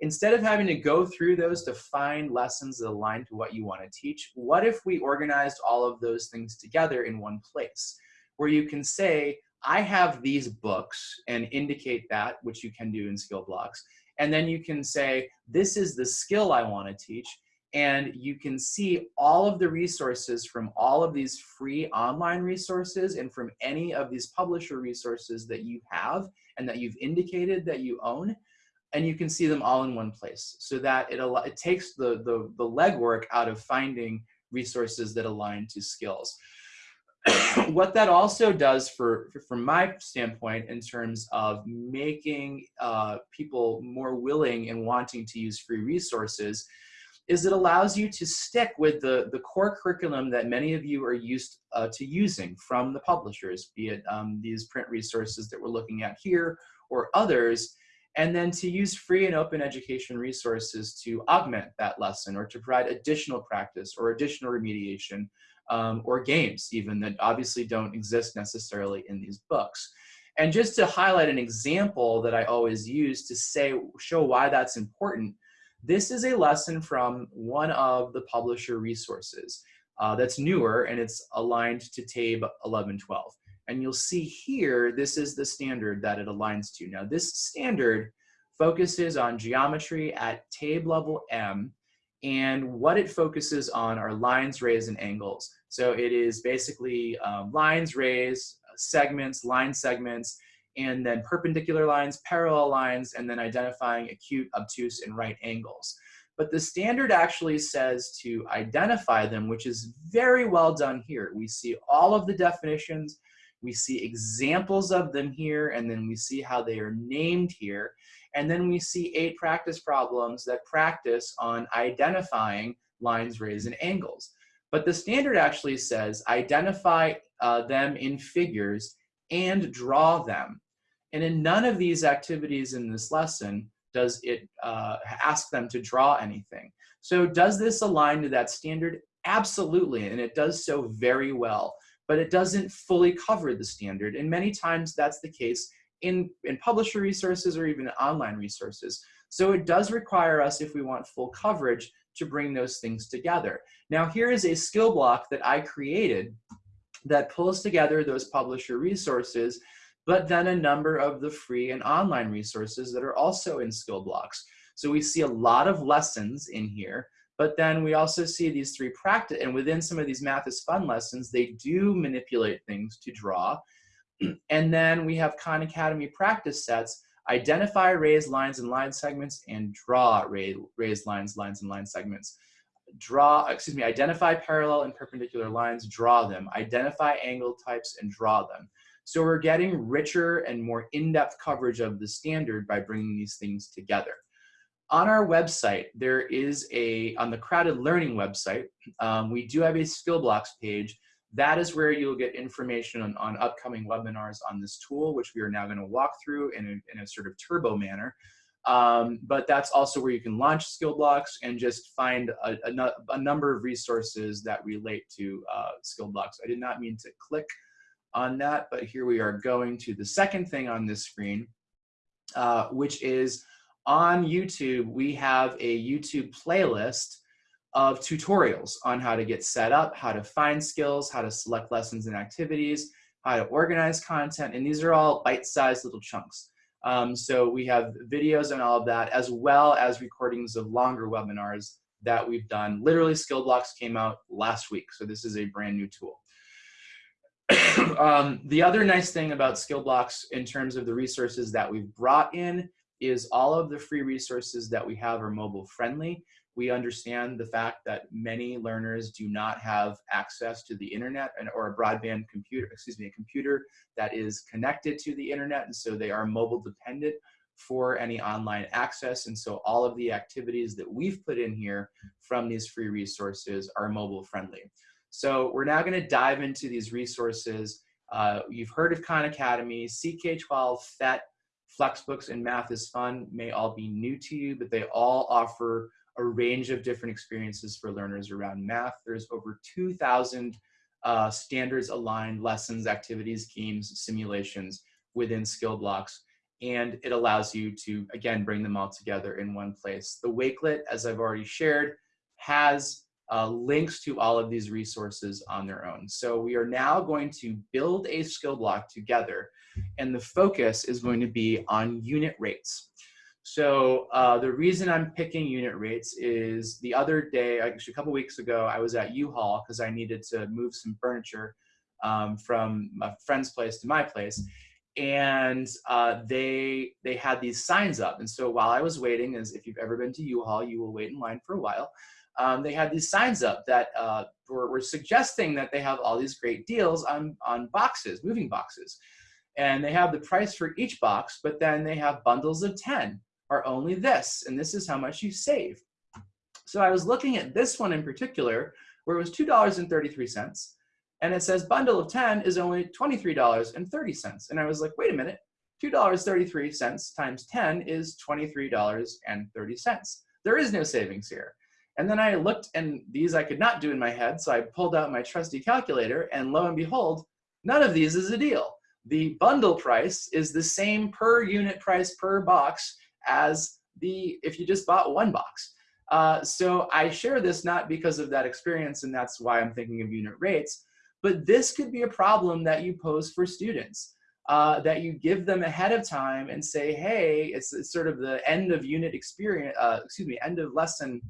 instead of having to go through those to find lessons that align to what you want to teach, what if we organized all of those things together in one place? where you can say, I have these books and indicate that, which you can do in skill blocks. And then you can say, this is the skill I want to teach. And you can see all of the resources from all of these free online resources and from any of these publisher resources that you have and that you've indicated that you own. and you can see them all in one place so that it, it takes the, the, the legwork out of finding resources that align to skills. what that also does for, for, from my standpoint in terms of making uh, people more willing and wanting to use free resources is it allows you to stick with the, the core curriculum that many of you are used uh, to using from the publishers, be it um, these print resources that we're looking at here or others, and then to use free and open education resources to augment that lesson or to provide additional practice or additional remediation um, or games even that obviously don't exist necessarily in these books. And just to highlight an example that I always use to say, show why that's important, this is a lesson from one of the publisher resources uh, that's newer and it's aligned to TABE 1112. And you'll see here, this is the standard that it aligns to. Now this standard focuses on geometry at TABE level M and what it focuses on are lines, rays, and angles. So it is basically um, lines, rays, segments, line segments, and then perpendicular lines, parallel lines, and then identifying acute, obtuse, and right angles. But the standard actually says to identify them, which is very well done here. We see all of the definitions, we see examples of them here, and then we see how they are named here. And then we see eight practice problems that practice on identifying lines, rays, and angles. But the standard actually says identify uh, them in figures and draw them. And in none of these activities in this lesson does it uh, ask them to draw anything. So does this align to that standard? Absolutely, and it does so very well, but it doesn't fully cover the standard. And many times that's the case in, in publisher resources or even online resources. So it does require us, if we want full coverage, to bring those things together. Now here is a skill block that I created that pulls together those publisher resources, but then a number of the free and online resources that are also in skill blocks. So we see a lot of lessons in here, but then we also see these three practice, and within some of these math is fun lessons, they do manipulate things to draw. and then we have Khan Academy practice sets, identify rays lines and line segments, and draw rays lines, lines, and line segments draw, excuse me, identify parallel and perpendicular lines, draw them, identify angle types and draw them. So we're getting richer and more in-depth coverage of the standard by bringing these things together. On our website, there is a, on the CrowdEd Learning website, um, we do have a skill blocks page. That is where you'll get information on, on upcoming webinars on this tool, which we are now gonna walk through in a, in a sort of turbo manner. Um, but that's also where you can launch skill blocks and just find a, a, a number of resources that relate to uh, skill blocks. I did not mean to click on that, but here we are going to the second thing on this screen, uh, which is on YouTube, we have a YouTube playlist of tutorials on how to get set up, how to find skills, how to select lessons and activities, how to organize content, and these are all bite-sized little chunks. Um, so we have videos and all of that, as well as recordings of longer webinars that we've done. Literally, Skill Blocks came out last week, so this is a brand new tool. um, the other nice thing about Skill Blocks in terms of the resources that we've brought in is all of the free resources that we have are mobile friendly. We understand the fact that many learners do not have access to the internet and, or a broadband computer, excuse me, a computer that is connected to the internet, and so they are mobile dependent for any online access. And so all of the activities that we've put in here from these free resources are mobile friendly. So we're now gonna dive into these resources. Uh, you've heard of Khan Academy, CK12, PhET, Flexbooks, and Math is Fun may all be new to you, but they all offer a range of different experiences for learners around math. There's over 2,000 uh, standards aligned lessons, activities, games, simulations within skill blocks. And it allows you to, again, bring them all together in one place. The Wakelet, as I've already shared, has uh, links to all of these resources on their own. So we are now going to build a skill block together and the focus is going to be on unit rates. So uh, the reason I'm picking unit rates is the other day, actually a couple weeks ago, I was at U-Haul because I needed to move some furniture um, from a friend's place to my place. and uh, they they had these signs up. And so while I was waiting, as if you've ever been to U-Haul, you will wait in line for a while. Um, they had these signs up that uh, were, were suggesting that they have all these great deals on on boxes, moving boxes, and they have the price for each box, but then they have bundles of ten are only this, and this is how much you save. So I was looking at this one in particular, where it was two dollars and thirty three cents and it says bundle of 10 is only $23.30. And I was like, wait a minute, $2.33 times 10 is $23.30. There is no savings here. And then I looked and these I could not do in my head. So I pulled out my trusty calculator and lo and behold, none of these is a deal. The bundle price is the same per unit price per box as the if you just bought one box. Uh, so I share this not because of that experience and that's why I'm thinking of unit rates, but this could be a problem that you pose for students. Uh, that you give them ahead of time and say, hey, it's, it's sort of the end of unit experience, uh, excuse me, end of lesson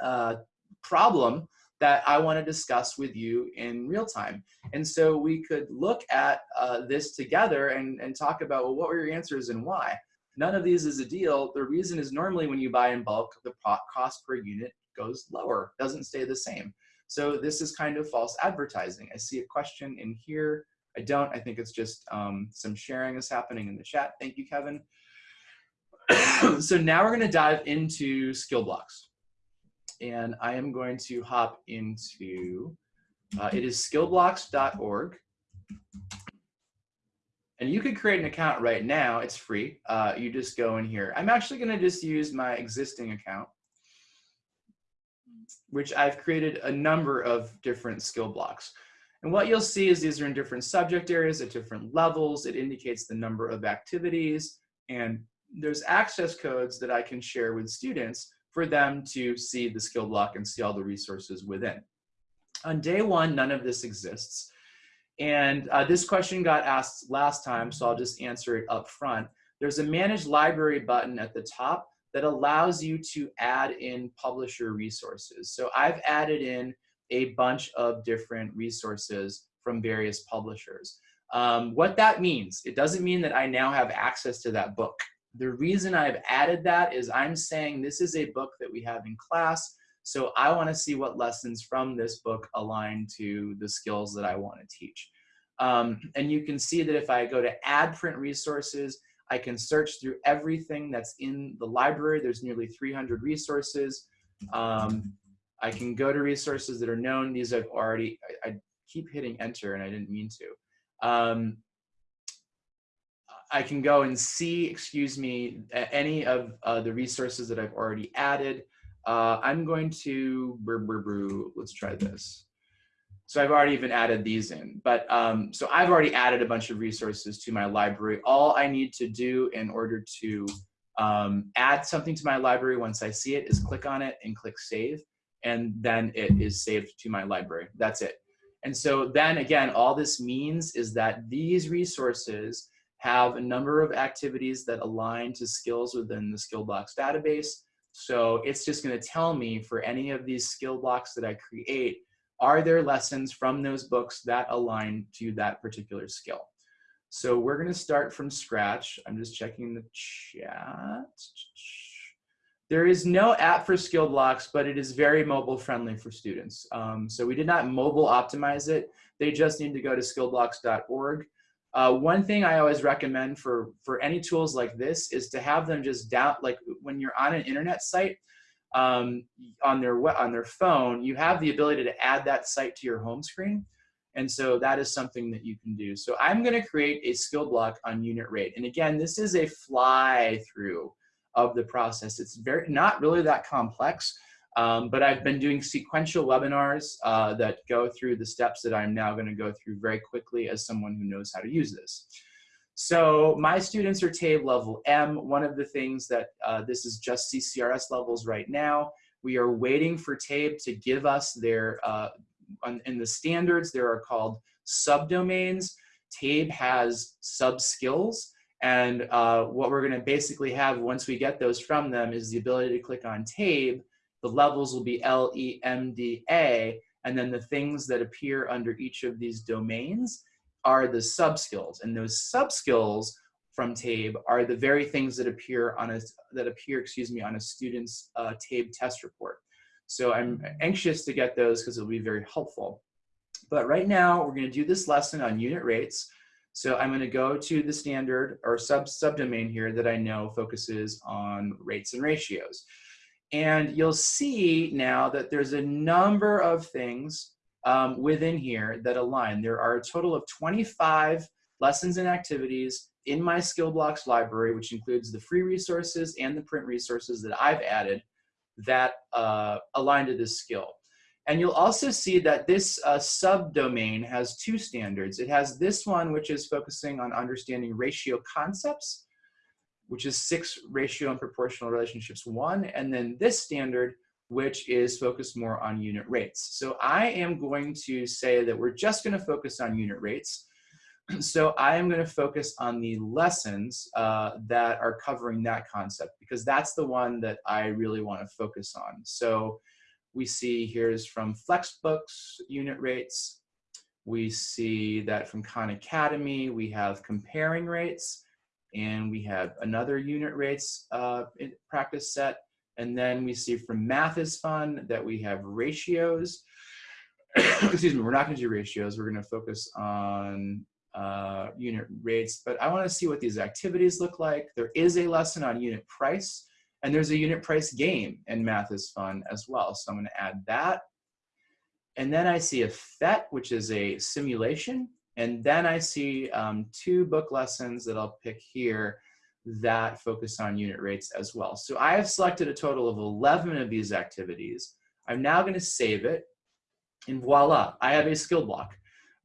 uh, problem that I want to discuss with you in real time. And so we could look at uh, this together and, and talk about, well, what were your answers and why? None of these is a deal. The reason is normally when you buy in bulk, the cost per unit goes lower, doesn't stay the same. So this is kind of false advertising. I see a question in here. I don't, I think it's just um, some sharing is happening in the chat. Thank you, Kevin. so now we're gonna dive into skill blocks. And I am going to hop into, uh, it is skillblocks.org. And you could create an account right now, it's free. Uh, you just go in here. I'm actually gonna just use my existing account which I've created a number of different skill blocks. And what you'll see is these are in different subject areas at different levels. It indicates the number of activities and there's access codes that I can share with students for them to see the skill block and see all the resources within. On day one, none of this exists. And uh, this question got asked last time, so I'll just answer it up front. There's a manage library button at the top that allows you to add in publisher resources. So I've added in a bunch of different resources from various publishers. Um, what that means, it doesn't mean that I now have access to that book. The reason I've added that is I'm saying this is a book that we have in class, so I wanna see what lessons from this book align to the skills that I wanna teach. Um, and you can see that if I go to add print resources, I can search through everything that's in the library. There's nearly 300 resources. Um, I can go to resources that are known. These I've already, I, I keep hitting enter and I didn't mean to. Um, I can go and see, excuse me, any of uh, the resources that I've already added. Uh, I'm going to, let's try this. So I've already even added these in. But um, so I've already added a bunch of resources to my library. All I need to do in order to um, add something to my library once I see it is click on it and click save. And then it is saved to my library. That's it. And so then again, all this means is that these resources have a number of activities that align to skills within the skill blocks database. So it's just gonna tell me for any of these skill blocks that I create, are there lessons from those books that align to that particular skill? So we're gonna start from scratch. I'm just checking the chat. There is no app for skill blocks, but it is very mobile friendly for students. Um, so we did not mobile optimize it. They just need to go to skillblocks.org. Uh, one thing I always recommend for, for any tools like this is to have them just down, like when you're on an internet site, um, on their on their phone, you have the ability to add that site to your home screen. And so that is something that you can do. So I'm going to create a skill block on unit rate. And again, this is a fly through of the process. It's very not really that complex, um, but I've been doing sequential webinars uh, that go through the steps that I'm now going to go through very quickly as someone who knows how to use this. So my students are TABE level M. One of the things that uh, this is just CCRS levels right now. We are waiting for TABE to give us their, uh, in the standards, there are called subdomains. TABE has sub-skills. And uh, what we're gonna basically have once we get those from them is the ability to click on TABE. The levels will be L, E, M, D, A, and then the things that appear under each of these domains are the sub skills, and those sub skills from TABE are the very things that appear on a that appear, excuse me, on a student's uh, TABE test report. So I'm anxious to get those because it'll be very helpful. But right now we're going to do this lesson on unit rates. So I'm going to go to the standard or sub subdomain here that I know focuses on rates and ratios. And you'll see now that there's a number of things um, within here that align. There are a total of 25 lessons and activities in my skill blocks library, which includes the free resources and the print resources that I've added that uh, align to this skill. And you'll also see that this uh, subdomain has two standards. It has this one, which is focusing on understanding ratio concepts, which is six ratio and proportional relationships one, and then this standard, which is focused more on unit rates. So I am going to say that we're just gonna focus on unit rates. So I am gonna focus on the lessons uh, that are covering that concept because that's the one that I really wanna focus on. So we see here's from Flexbooks unit rates. We see that from Khan Academy, we have comparing rates and we have another unit rates uh, practice set. And then we see from Math is Fun that we have ratios. Excuse me, we're not gonna do ratios. We're gonna focus on uh, unit rates, but I wanna see what these activities look like. There is a lesson on unit price and there's a unit price game and Math is Fun as well. So I'm gonna add that. And then I see a PhET, which is a simulation. And then I see um, two book lessons that I'll pick here that focus on unit rates as well. So I have selected a total of 11 of these activities. I'm now gonna save it and voila, I have a skill block.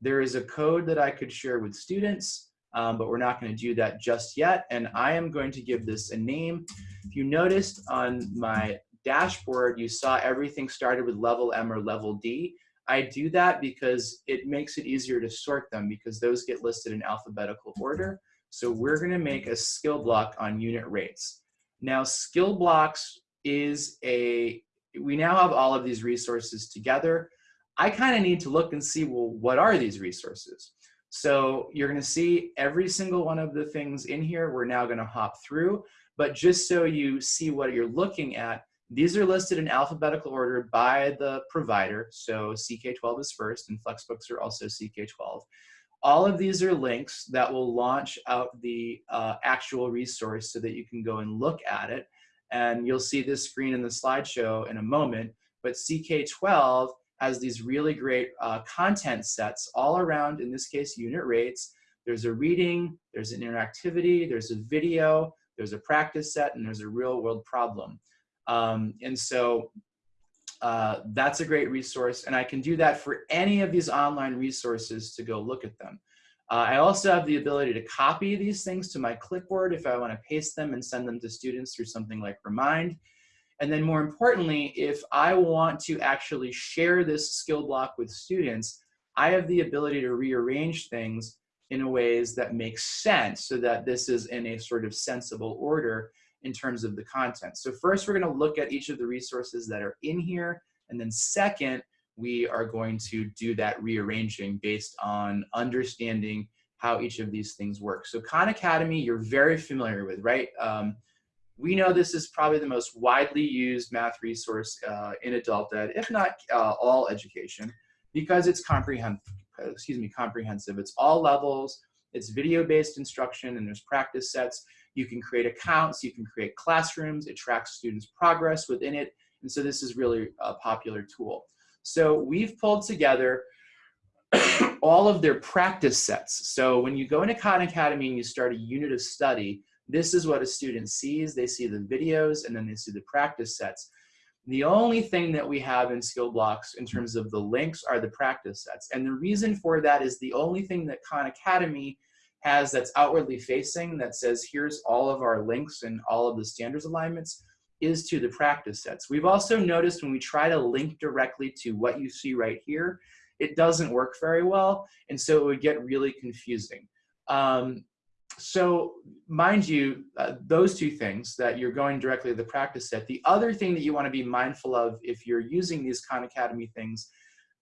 There is a code that I could share with students, um, but we're not gonna do that just yet. And I am going to give this a name. If you noticed on my dashboard, you saw everything started with level M or level D. I do that because it makes it easier to sort them because those get listed in alphabetical mm-hmm. order. So we're gonna make a skill block on unit rates. Now skill blocks is a, we now have all of these resources together. I kind of need to look and see, well, what are these resources? So you're gonna see every single one of the things in here, we're now gonna hop through, but just so you see what you're looking at, these are listed in alphabetical order by the provider. So CK12 is first and Flexbooks are also CK12. All of these are links that will launch out the uh, actual resource so that you can go and look at it. And you'll see this screen in the slideshow in a moment, but CK12 has these really great uh, content sets all around, in this case, unit rates. There's a reading, there's an interactivity, there's a video, there's a practice set, and there's a real world problem. Um, and so uh, that's a great resource. And I can do that for any of these online resources to go look at them. Uh, I also have the ability to copy these things to my clipboard if I want to paste them and send them to students through something like Remind. And then more importantly, if I want to actually share this skill block with students, I have the ability to rearrange things in a ways that make sense so that this is in a sort of sensible order in terms of the content. So first, we're gonna look at each of the resources that are in here. And then second, we are going to do that rearranging based on understanding how each of these things work. So Khan Academy, you're very familiar with, right? Um, we know this is probably the most widely used math resource uh, in adult ed, if not uh, all education, because it's comprehensive. Excuse me, comprehensive. It's all levels. It's video-based instruction, and there's practice sets. You can create accounts, you can create classrooms, it tracks students' progress within it, and so this is really a popular tool. So we've pulled together all of their practice sets. So when you go into Khan Academy and you start a unit of study, this is what a student sees. They see the videos and then they see the practice sets. The only thing that we have in skill blocks in terms of the links are the practice sets. And the reason for that is the only thing that Khan Academy has that's outwardly facing that says here's all of our links and all of the standards alignments is to the practice sets. We've also noticed when we try to link directly to what you see right here, it doesn't work very well. And so it would get really confusing. Um, so mind you, uh, those two things that you're going directly to the practice set. The other thing that you wanna be mindful of if you're using these Khan Academy things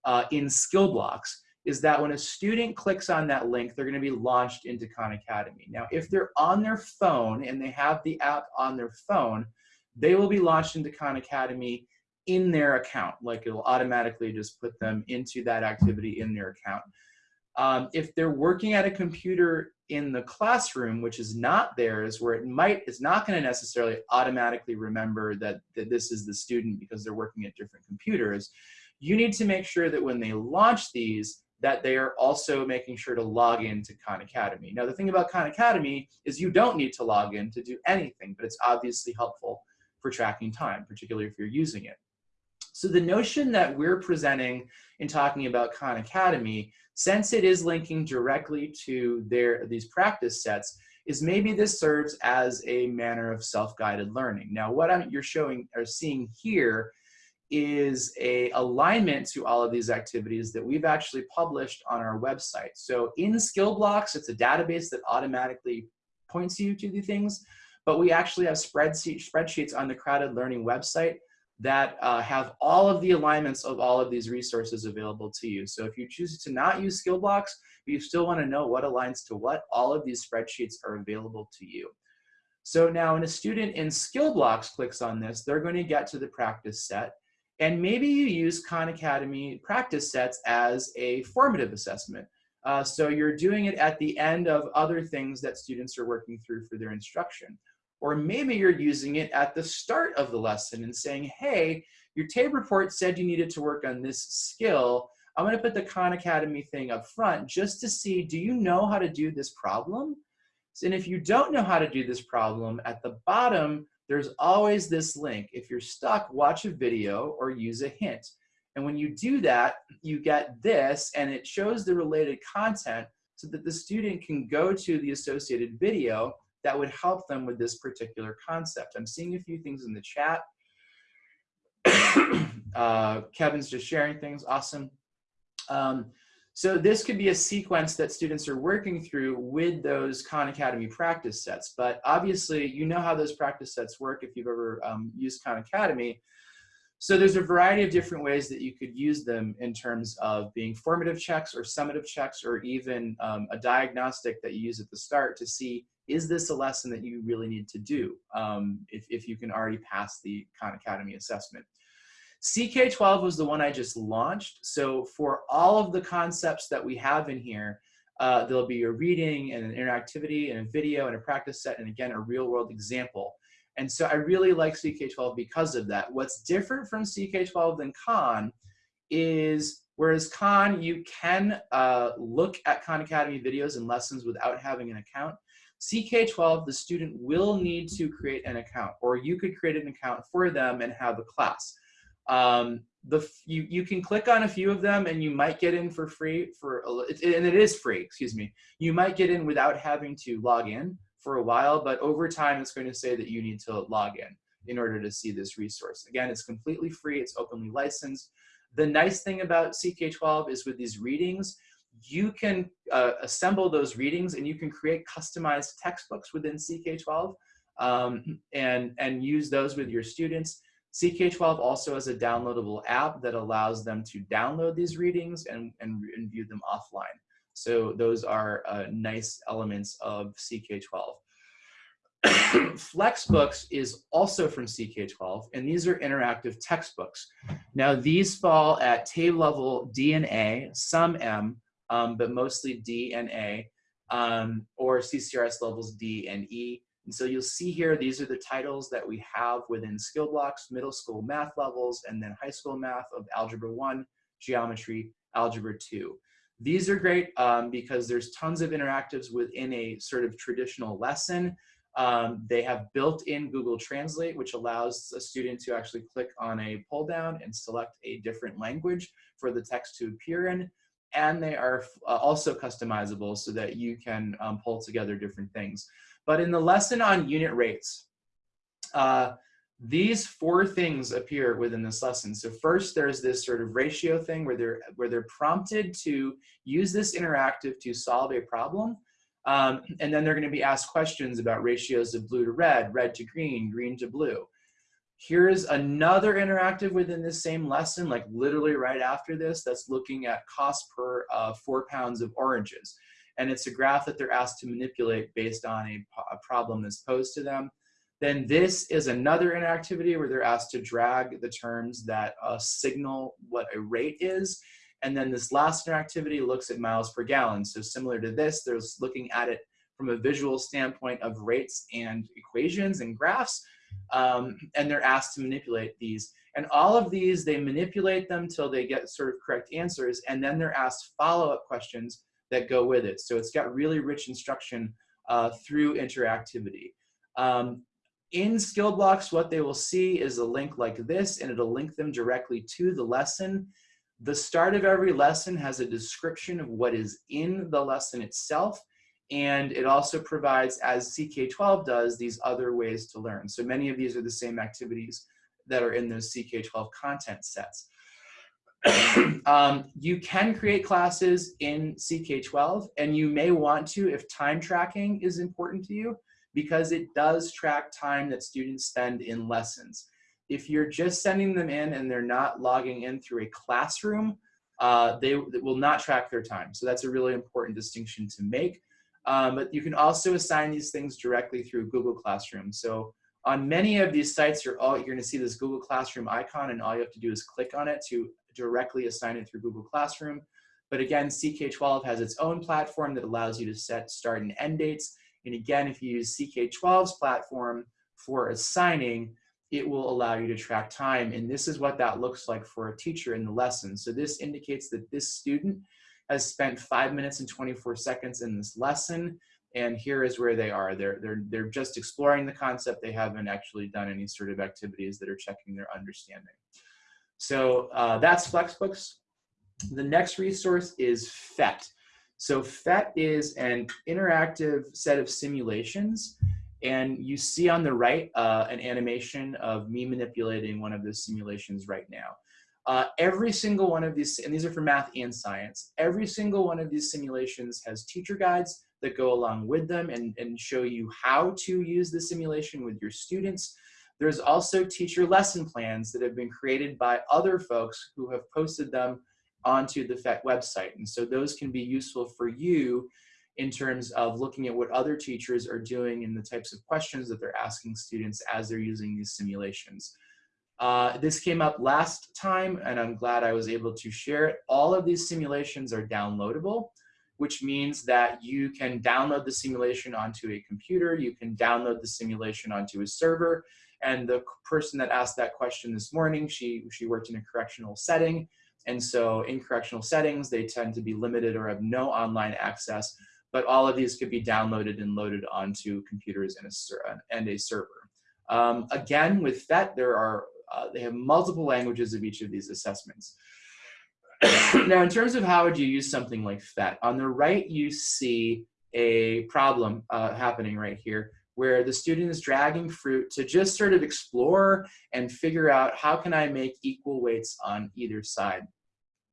uh, in skill blocks is that when a student clicks on that link, they're gonna be launched into Khan Academy. Now, if they're on their phone and they have the app on their phone, they will be launched into Khan Academy in their account. Like it'll automatically just put them into that activity in their account. Um, if they're working at a computer in the classroom, which is not theirs, where it might, it's not gonna necessarily automatically remember that, that this is the student because they're working at different computers, you need to make sure that when they launch these, that they are also making sure to log in to Khan Academy. Now, the thing about Khan Academy is you don't need to log in to do anything, but it's obviously helpful for tracking time, particularly if you're using it. So the notion that we're presenting in talking about Khan Academy, since it is linking directly to their these practice sets, is maybe this serves as a manner of self-guided learning. Now, what I'm, you're showing or seeing here is a alignment to all of these activities that we've actually published on our website. So in Skill Blocks, it's a database that automatically points you to the things, but we actually have spreadsheet, spreadsheets on the CrowdEd Learning website that uh, have all of the alignments of all of these resources available to you. So if you choose to not use skill blocks, but you still wanna know what aligns to what, all of these spreadsheets are available to you. So now when a student in skill blocks clicks on this, they're gonna get to the practice set. And maybe you use Khan Academy practice sets as a formative assessment. Uh, so you're doing it at the end of other things that students are working through for their instruction. Or maybe you're using it at the start of the lesson and saying, hey, your TABE report said you needed to work on this skill. I'm gonna put the Khan Academy thing up front just to see, do you know how to do this problem? And if you don't know how to do this problem, at the bottom, there's always this link. If you're stuck, watch a video or use a hint. And when you do that, you get this and it shows the related content so that the student can go to the associated video that would help them with this particular concept. I'm seeing a few things in the chat. uh, Kevin's just sharing things, awesome. Um, so this could be a sequence that students are working through with those Khan Academy practice sets. But obviously, you know how those practice sets work if you've ever um, used Khan Academy. So there's a variety of different ways that you could use them in terms of being formative checks or summative checks or even um, a diagnostic that you use at the start to see is this a lesson that you really need to do um, if, if you can already pass the Khan Academy assessment. CK12 was the one I just launched. So for all of the concepts that we have in here, uh, there'll be a reading and an interactivity and a video and a practice set and again, a real world example. And so I really like CK12 because of that. What's different from CK12 than Khan is whereas Khan, you can uh, look at Khan Academy videos and lessons without having an account. CK12, the student will need to create an account, or you could create an account for them and have a class. Um, the you you can click on a few of them and you might get in for free for a, and it is free. Excuse me. You might get in without having to log in for a while, but over time it's going to say that you need to log in in order to see this resource. Again, it's completely free. It's openly licensed. The nice thing about CK12 is with these readings, you can uh, assemble those readings and you can create customized textbooks within CK12 um, and, and use those with your students. CK12 also has a downloadable app that allows them to download these readings and, and, and view them offline. So those are uh, nice elements of CK12. Flexbooks is also from CK12, and these are interactive textbooks. Now, these fall at TABE level D and A, some M, um, but mostly D and A, um, or CCRS levels D and E. And so you'll see here, these are the titles that we have within skill blocks, middle school math levels, and then high school math of Algebra 1, Geometry, Algebra 2. These are great um, because there's tons of interactives within a sort of traditional lesson. Um, they have built-in Google Translate, which allows a student to actually click on a pull down and select a different language for the text to appear in and they are uh, also customizable so that you can um, pull together different things. But in the lesson on unit rates, uh, these four things appear within this lesson. So first, there's this sort of ratio thing where they're, where they're prompted to use this interactive to solve a problem. Um, and then they're gonna be asked questions about ratios of blue to red, red to green, green to blue. Here's another interactive within this same lesson, like literally right after this, that's looking at cost per uh, four pounds of oranges. And it's a graph that they're asked to manipulate based on a, a problem that's posed to them. Then this is another interactivity where they're asked to drag the terms that uh, signal what a rate is. And then this last interactivity looks at miles per gallon. So similar to this, there's looking at it from a visual standpoint of rates and equations and graphs. Um, and they're asked to manipulate these. And all of these, they manipulate them till they get sort of correct answers. And then they're asked follow-up questions that go with it. So it's got really rich instruction uh, through interactivity. Um, in skill blocks, what they will see is a link like this, and it'll link them directly to the lesson. The start of every lesson has a description of what is in the lesson itself, and it also provides, as CK12 does, these other ways to learn. So many of these are the same activities that are in those CK12 content sets. um, you can create classes in CK12, and you may want to if time tracking is important to you because it does track time that students spend in lessons. If you're just sending them in and they're not logging in through a classroom, uh, they, they, will not track their time. So that's a really important distinction to make. Um, but you can also assign these things directly through Google Classroom. So on many of these sites, you're, all, you're gonna see this Google Classroom icon and all you have to do is click on it to directly assign it through Google Classroom. But again, CK12 has its own platform that allows you to set start and end dates and again, if you use CK12's platform for assigning, it will allow you to track time. And this is what that looks like for a teacher in the lesson. So this indicates that this student has spent five minutes and 24 seconds in this lesson. And here is where they are. They're, they're, they're just exploring the concept. They haven't actually done any sort of activities that are checking their understanding. So uh, that's Flexbooks. The next resource is PhET. So PhET is an interactive set of simulations and you see on the right uh, an animation of me manipulating one of those simulations right now. Uh, every single one of these, and these are for math and science, every single one of these simulations has teacher guides that go along with them and, and show you how to use the simulation with your students. There's also teacher lesson plans that have been created by other folks who have posted them onto the PhET website. And so those can be useful for you in terms of looking at what other teachers are doing and the types of questions that they're asking students as they're using these simulations. Uh, this came up last time and I'm glad I was able to share it. All of these simulations are downloadable, which means that you can download the simulation onto a computer, you can download the simulation onto a server, and the person that asked that question this morning, she, she worked in a correctional setting, and so in correctional settings, they tend to be limited or have no online access, but all of these could be downloaded and loaded onto computers and a, and a server. Um, again, with PhET, there are, uh, they have multiple languages of each of these assessments. now, in terms of how would you use something like PhET, on the right, you see a problem uh, happening right here where the student is dragging fruit to just sort of explore and figure out how can I make equal weights on either side.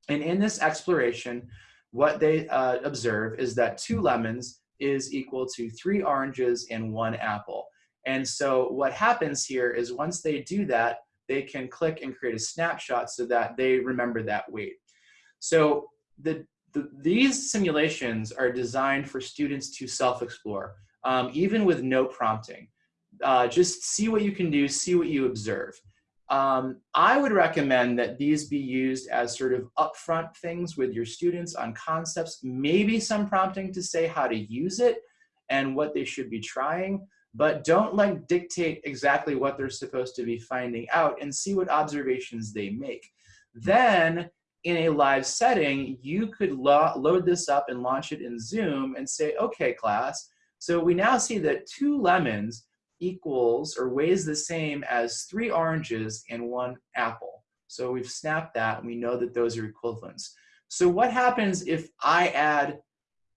And in this exploration, what they uh, observe is that two lemons is equal to three oranges and one apple. And so what happens here is once they do that, they can click and create a snapshot so that they remember that weight. So the, the these simulations are designed for students to self-explore, um, even with no prompting. Uh, just see what you can do, see what you observe. Um, I would recommend that these be used as sort of upfront things with your students on concepts, maybe some prompting to say how to use it and what they should be trying, but don't like dictate exactly what they're supposed to be finding out and see what observations they make. Then in a live setting, you could lo load this up and launch it in Zoom and say, okay, class, so we now see that two lemons equals or weighs the same as three oranges and one apple. So we've snapped that and we know that those are equivalents. So what happens if I add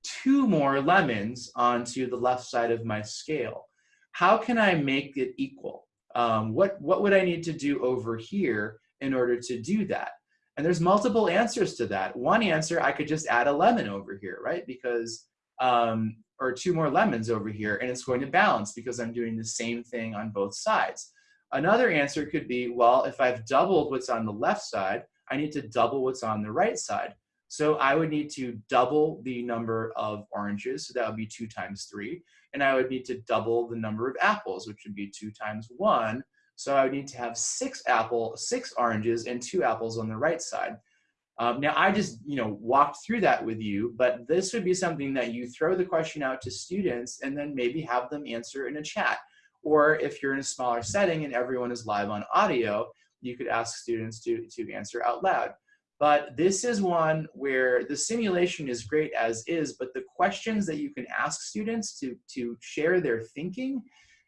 two more lemons onto the left side of my scale? How can I make it equal? Um, what, what would I need to do over here in order to do that? And there's multiple answers to that. One answer, I could just add a lemon over here, right? Because um, or two more lemons over here and it's going to balance because I'm doing the same thing on both sides. Another answer could be, well, if I've doubled what's on the left side, I need to double what's on the right side. So I would need to double the number of oranges, so that would be two times three, and I would need to double the number of apples, which would be two times one. So I would need to have six apple, six oranges and two apples on the right side. Um, now I just, you know, walked through that with you, but this would be something that you throw the question out to students and then maybe have them answer in a chat. Or if you're in a smaller setting and everyone is live on audio, you could ask students to, to answer out loud. But this is one where the simulation is great as is, but the questions that you can ask students to, to share their thinking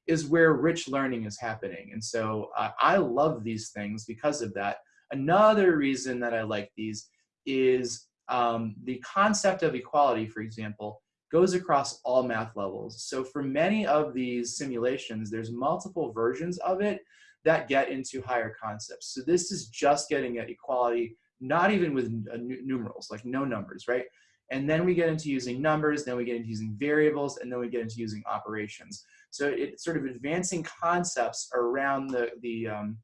is where rich learning is happening. And so uh, I love these things because of that. Another reason that I like these is um, the concept of equality, for example, goes across all math levels. So for many of these simulations, there's multiple versions of it that get into higher concepts. So this is just getting at equality, not even with uh, numerals, like no numbers, right? And then we get into using numbers, then we get into using variables, and then we get into using operations. So it's sort of advancing concepts around the, the um,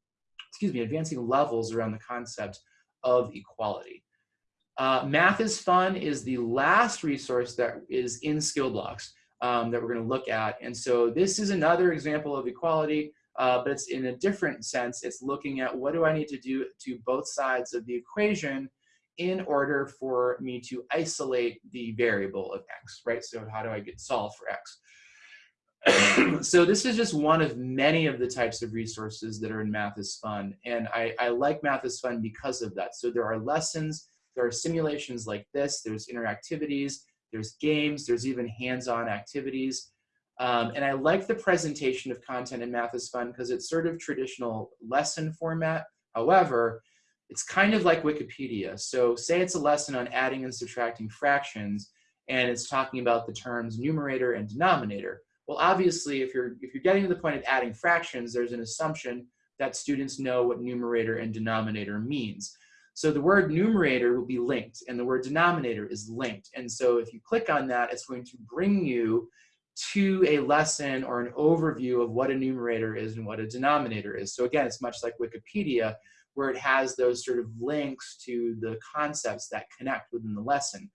excuse me, advancing levels around the concept of equality. Uh, Math is Fun is the last resource that is in skill blocks um, that we're going to look at. And so this is another example of equality, uh, but it's in a different sense. It's looking at what do I need to do to both sides of the equation in order for me to isolate the variable of x, right? So how do I get solve for x? so this is just one of many of the types of resources that are in Math is Fun. And I, I like Math is Fun because of that. So there are lessons, there are simulations like this, there's interactivities, there's games, there's even hands-on activities. Um, and I like the presentation of content in Math is Fun because it's sort of traditional lesson format. However, it's kind of like Wikipedia. So say it's a lesson on adding and subtracting fractions, and it's talking about the terms numerator and denominator. Well, obviously, if you're, if you're getting to the point of adding fractions, there's an assumption that students know what numerator and denominator means. So the word numerator will be linked and the word denominator is linked. And so if you click on that, it's going to bring you to a lesson or an overview of what a numerator is and what a denominator is. So again, it's much like Wikipedia, where it has those sort of links to the concepts that connect within the lesson.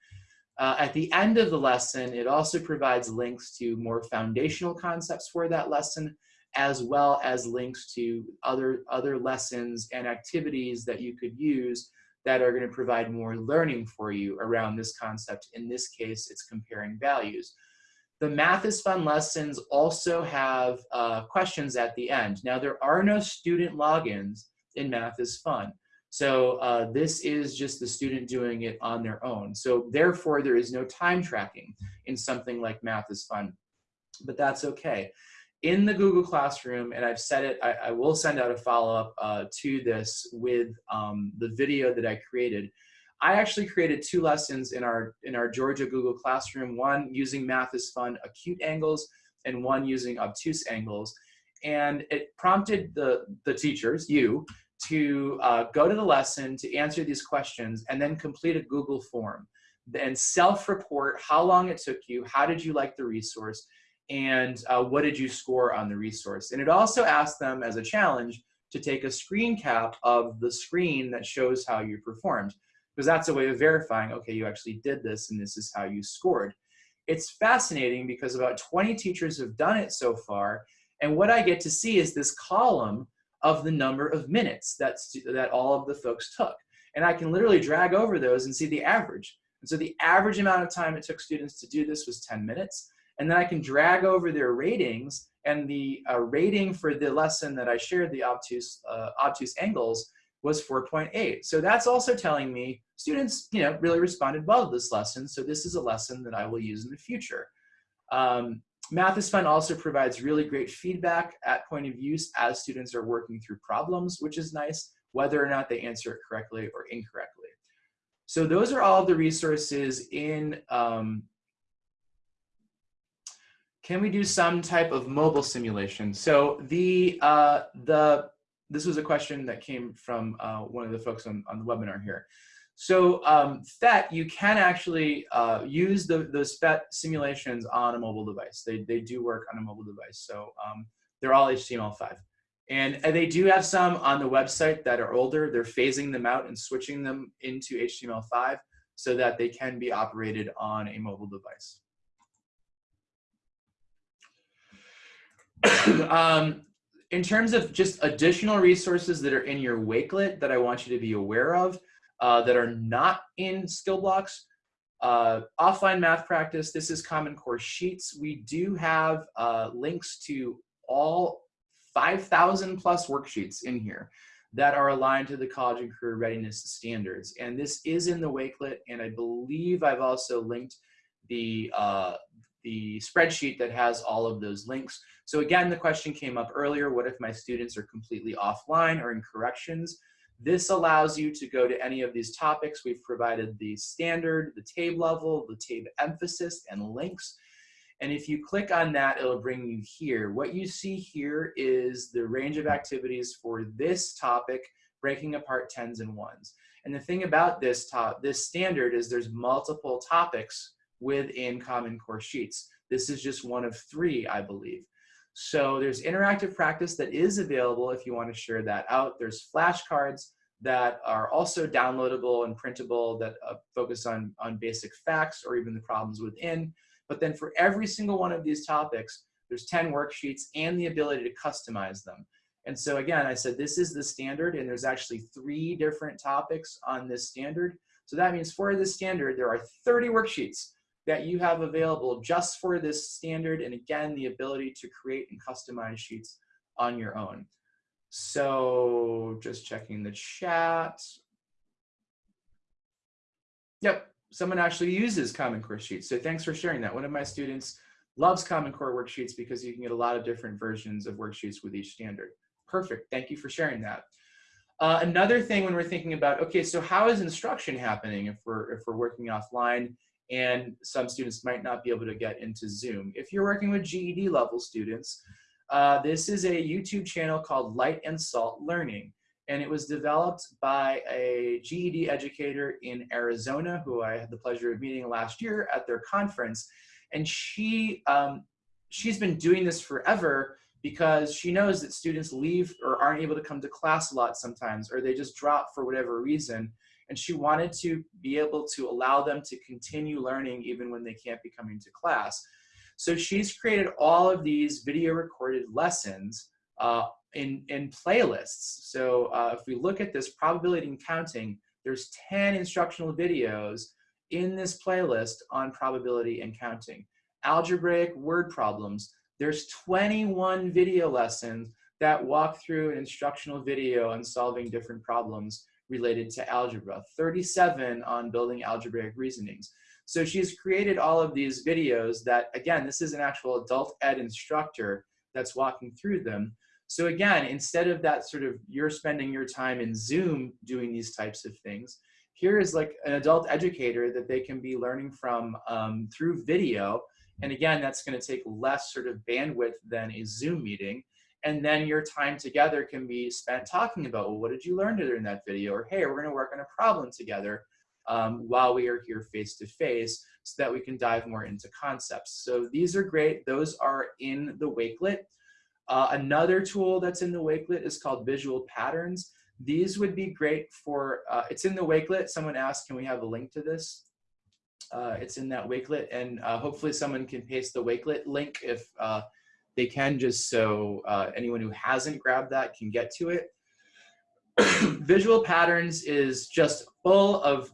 Uh, at the end of the lesson, it also provides links to more foundational concepts for that lesson, as well as links to other, other lessons and activities that you could use that are going to provide more learning for you around this concept. In this case, it's comparing values. The Math is Fun lessons also have uh, questions at the end. Now, there are no student logins in Math is Fun. So uh, this is just the student doing it on their own. So therefore, there is no time tracking in something like Math is Fun, but that's okay. In the Google Classroom, and I've said it, I, I will send out a follow-up uh, to this with um, the video that I created. I actually created two lessons in our, in our Georgia Google Classroom, one using Math is Fun acute angles and one using obtuse angles. And it prompted the, the teachers, you, to uh, go to the lesson, to answer these questions, and then complete a Google form. Then self-report how long it took you, how did you like the resource, and uh, what did you score on the resource. And it also asked them as a challenge to take a screen cap of the screen that shows how you performed, because that's a way of verifying, okay, you actually did this and this is how you scored. It's fascinating because about 20 teachers have done it so far, and what I get to see is this column of the number of minutes that, that all of the folks took. And I can literally drag over those and see the average. And so the average amount of time it took students to do this was 10 minutes. And then I can drag over their ratings and the uh, rating for the lesson that I shared, the obtuse, uh, obtuse angles, was 4.8. So that's also telling me students, you know, really responded well to this lesson. So this is a lesson that I will use in the future. Um, Math is Fun also provides really great feedback at point of use as students are working through problems, which is nice, whether or not they answer it correctly or incorrectly. So those are all the resources in, um, can we do some type of mobile simulation? So the, uh, the, this was a question that came from uh, one of the folks on, on the webinar here. So um, PhET, you can actually uh, use the, those PhET simulations on a mobile device. They, they do work on a mobile device. So um, they're all HTML5. And they do have some on the website that are older. They're phasing them out and switching them into HTML5 so that they can be operated on a mobile device. um, in terms of just additional resources that are in your Wakelet that I want you to be aware of uh, that are not in skill blocks, uh, offline math practice, this is Common Core Sheets. We do have uh, links to all 5,000 plus worksheets in here that are aligned to the college and career readiness standards. And this is in the Wakelet, and I believe I've also linked the, uh, the spreadsheet that has all of those links. So again, the question came up earlier, what if my students are completely offline or in corrections? This allows you to go to any of these topics. We've provided the standard, the TABE level, the TABE emphasis, and links. And if you click on that, it'll bring you here. What you see here is the range of activities for this topic, breaking apart tens and ones. And the thing about this top, this standard is there's multiple topics within Common Core Sheets. This is just one of three, I believe. So there's interactive practice that is available if you want to share that out. There's flashcards that are also downloadable and printable that uh, focus on, on basic facts or even the problems within. But then for every single one of these topics, there's 10 worksheets and the ability to customize them. And so again, I said this is the standard and there's actually three different topics on this standard. So that means for this standard, there are 30 worksheets that you have available just for this standard. And again, the ability to create and customize sheets on your own. So just checking the chat. Yep, someone actually uses Common Core Sheets. So thanks for sharing that. One of my students loves Common Core worksheets because you can get a lot of different versions of worksheets with each standard. Perfect, thank you for sharing that. Uh, another thing when we're thinking about, okay, so how is instruction happening if we're, if we're working offline and some students might not be able to get into Zoom? If you're working with GED level students, uh, this is a YouTube channel called Light and Salt Learning and it was developed by a GED educator in Arizona who I had the pleasure of meeting last year at their conference. And she, um, she's been doing this forever because she knows that students leave or aren't able to come to class a lot sometimes, or they just drop for whatever reason. And she wanted to be able to allow them to continue learning even when they can't be coming to class. So she's created all of these video recorded lessons uh, in, in playlists. So uh, if we look at this probability and counting, there's 10 instructional videos in this playlist on probability and counting. Algebraic word problems, there's 21 video lessons that walk through an instructional video on solving different problems related to algebra, 37 on building algebraic reasonings. So she's created all of these videos that, again, this is an actual adult ed instructor that's walking through them. So again, instead of that sort of you're spending your time in Zoom doing these types of things, here is like an adult educator that they can be learning from um, through video. And again, that's gonna take less sort of bandwidth than a Zoom meeting. And then your time together can be spent talking about, well, what did you learn during that video? Or, hey, we're gonna work on a problem together um, while we are here face to face so that we can dive more into concepts. So these are great. Those are in the Wakelet. Uh, another tool that's in the Wakelet is called Visual Patterns. These would be great for, uh, it's in the Wakelet. Someone asked, can we have a link to this? Uh, it's in that Wakelet and uh, hopefully someone can paste the Wakelet link if uh, they can just so uh, anyone who hasn't grabbed that can get to it. Visual Patterns is just full of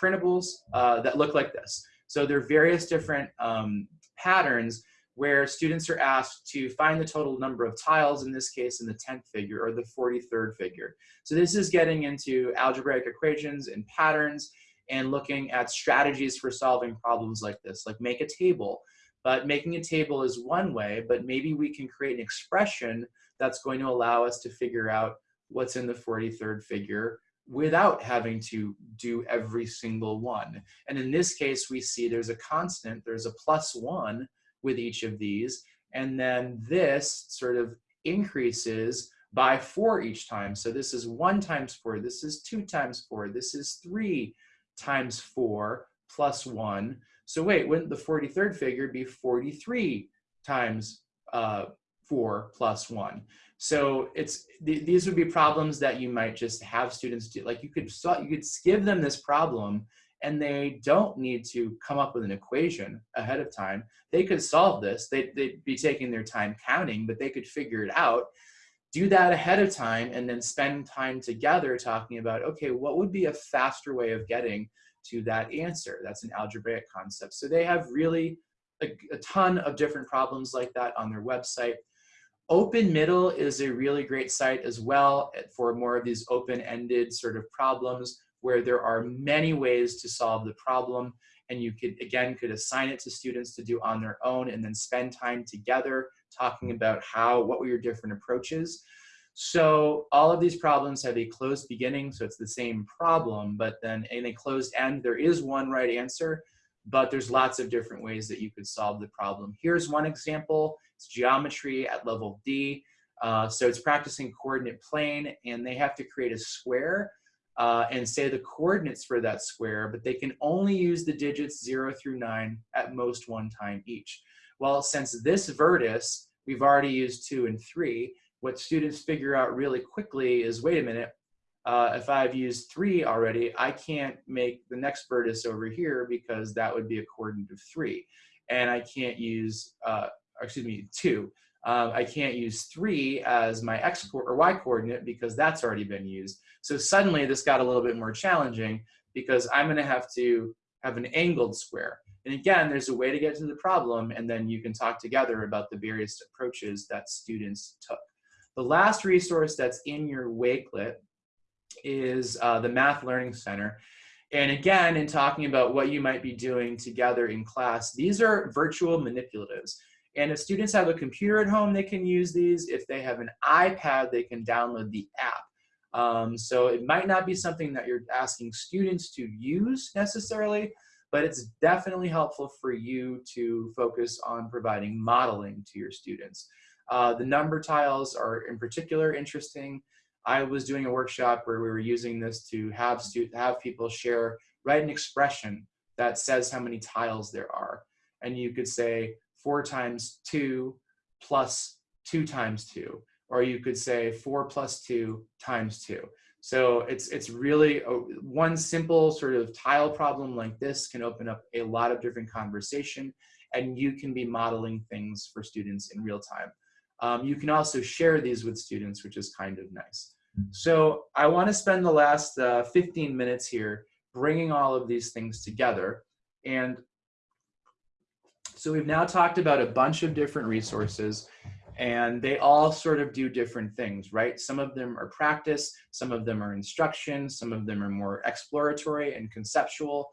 printables that look like this. So there are various different um, patterns where students are asked to find the total number of tiles, in this case in the 10th figure or the 43rd figure. So this is getting into algebraic equations and patterns and looking at strategies for solving problems like this, like make a table. But making a table is one way, but maybe we can create an expression that's going to allow us to figure out what's in the 43rd figure without having to do every single one. And in this case, we see there's a constant, there's a plus one, with each of these. And then this sort of increases by four each time. So this is one times four, this is two times four, this is three times four plus one. So wait, wouldn't the 43rd figure be 43 times uh, four plus one? So it's th these would be problems that you might just have students do. Like you could you could give them this problem and they don't need to come up with an equation ahead of time. They could solve this. They'd, they'd be taking their time counting, but they could figure it out. Do that ahead of time and then spend time together talking about, okay, what would be a faster way of getting to that answer? That's an algebraic concept. So they have really a, a ton of different problems like that on their website. Open Middle is a really great site as well for more of these open-ended sort of problems where there are many ways to solve the problem and you could again could assign it to students to do on their own and then spend time together talking about how what were your different approaches so all of these problems have a closed beginning so it's the same problem but then in a closed end there is one right answer but there's lots of different ways that you could solve the problem. Here's one example. It's geometry at level d. Uh, so it's practicing coordinate plane and they have to create a square uh, and say the coordinates for that square, but they can only use the digits zero through nine at most one time each. Well, since this vertex, we've already used two and three, what students figure out really quickly is, wait a minute, uh, if I've used three already, I can't make the next vertex over here because that would be a coordinate of three. And I can't use, uh, excuse me, two. Um, I can't use three as my x or y coordinate because that's already been used. So suddenly this got a little bit more challenging because I'm gonna have to have an angled square. And again, there's a way to get to the problem and then you can talk together about the various approaches that students took. The last resource that's in your Wakelet is uh, the Math Learning Center. And again, in talking about what you might be doing together in class, these are virtual manipulatives. And if students have a computer at home, they can use these. If they have an iPad, they can download the app. Um, so it might not be something that you're asking students to use necessarily, but it's definitely helpful for you to focus on providing modeling to your students. Uh, the number tiles are in particular interesting. I was doing a workshop where we were using this to have, have people share, write an expression that says how many tiles there are. And you could say, 4 times 2 plus 2 times 2. Or you could say 4 plus 2 times 2. So it's, it's really a, one simple sort of tile problem like this can open up a lot of different conversation and you can be modeling things for students in real time. Um, you can also share these with students, which is kind of nice. So I want to spend the last uh, 15 minutes here bringing all of these things together. And so we've now talked about a bunch of different resources and they all sort of do different things, right? Some of them are practice, some of them are instruction, some of them are more exploratory and conceptual.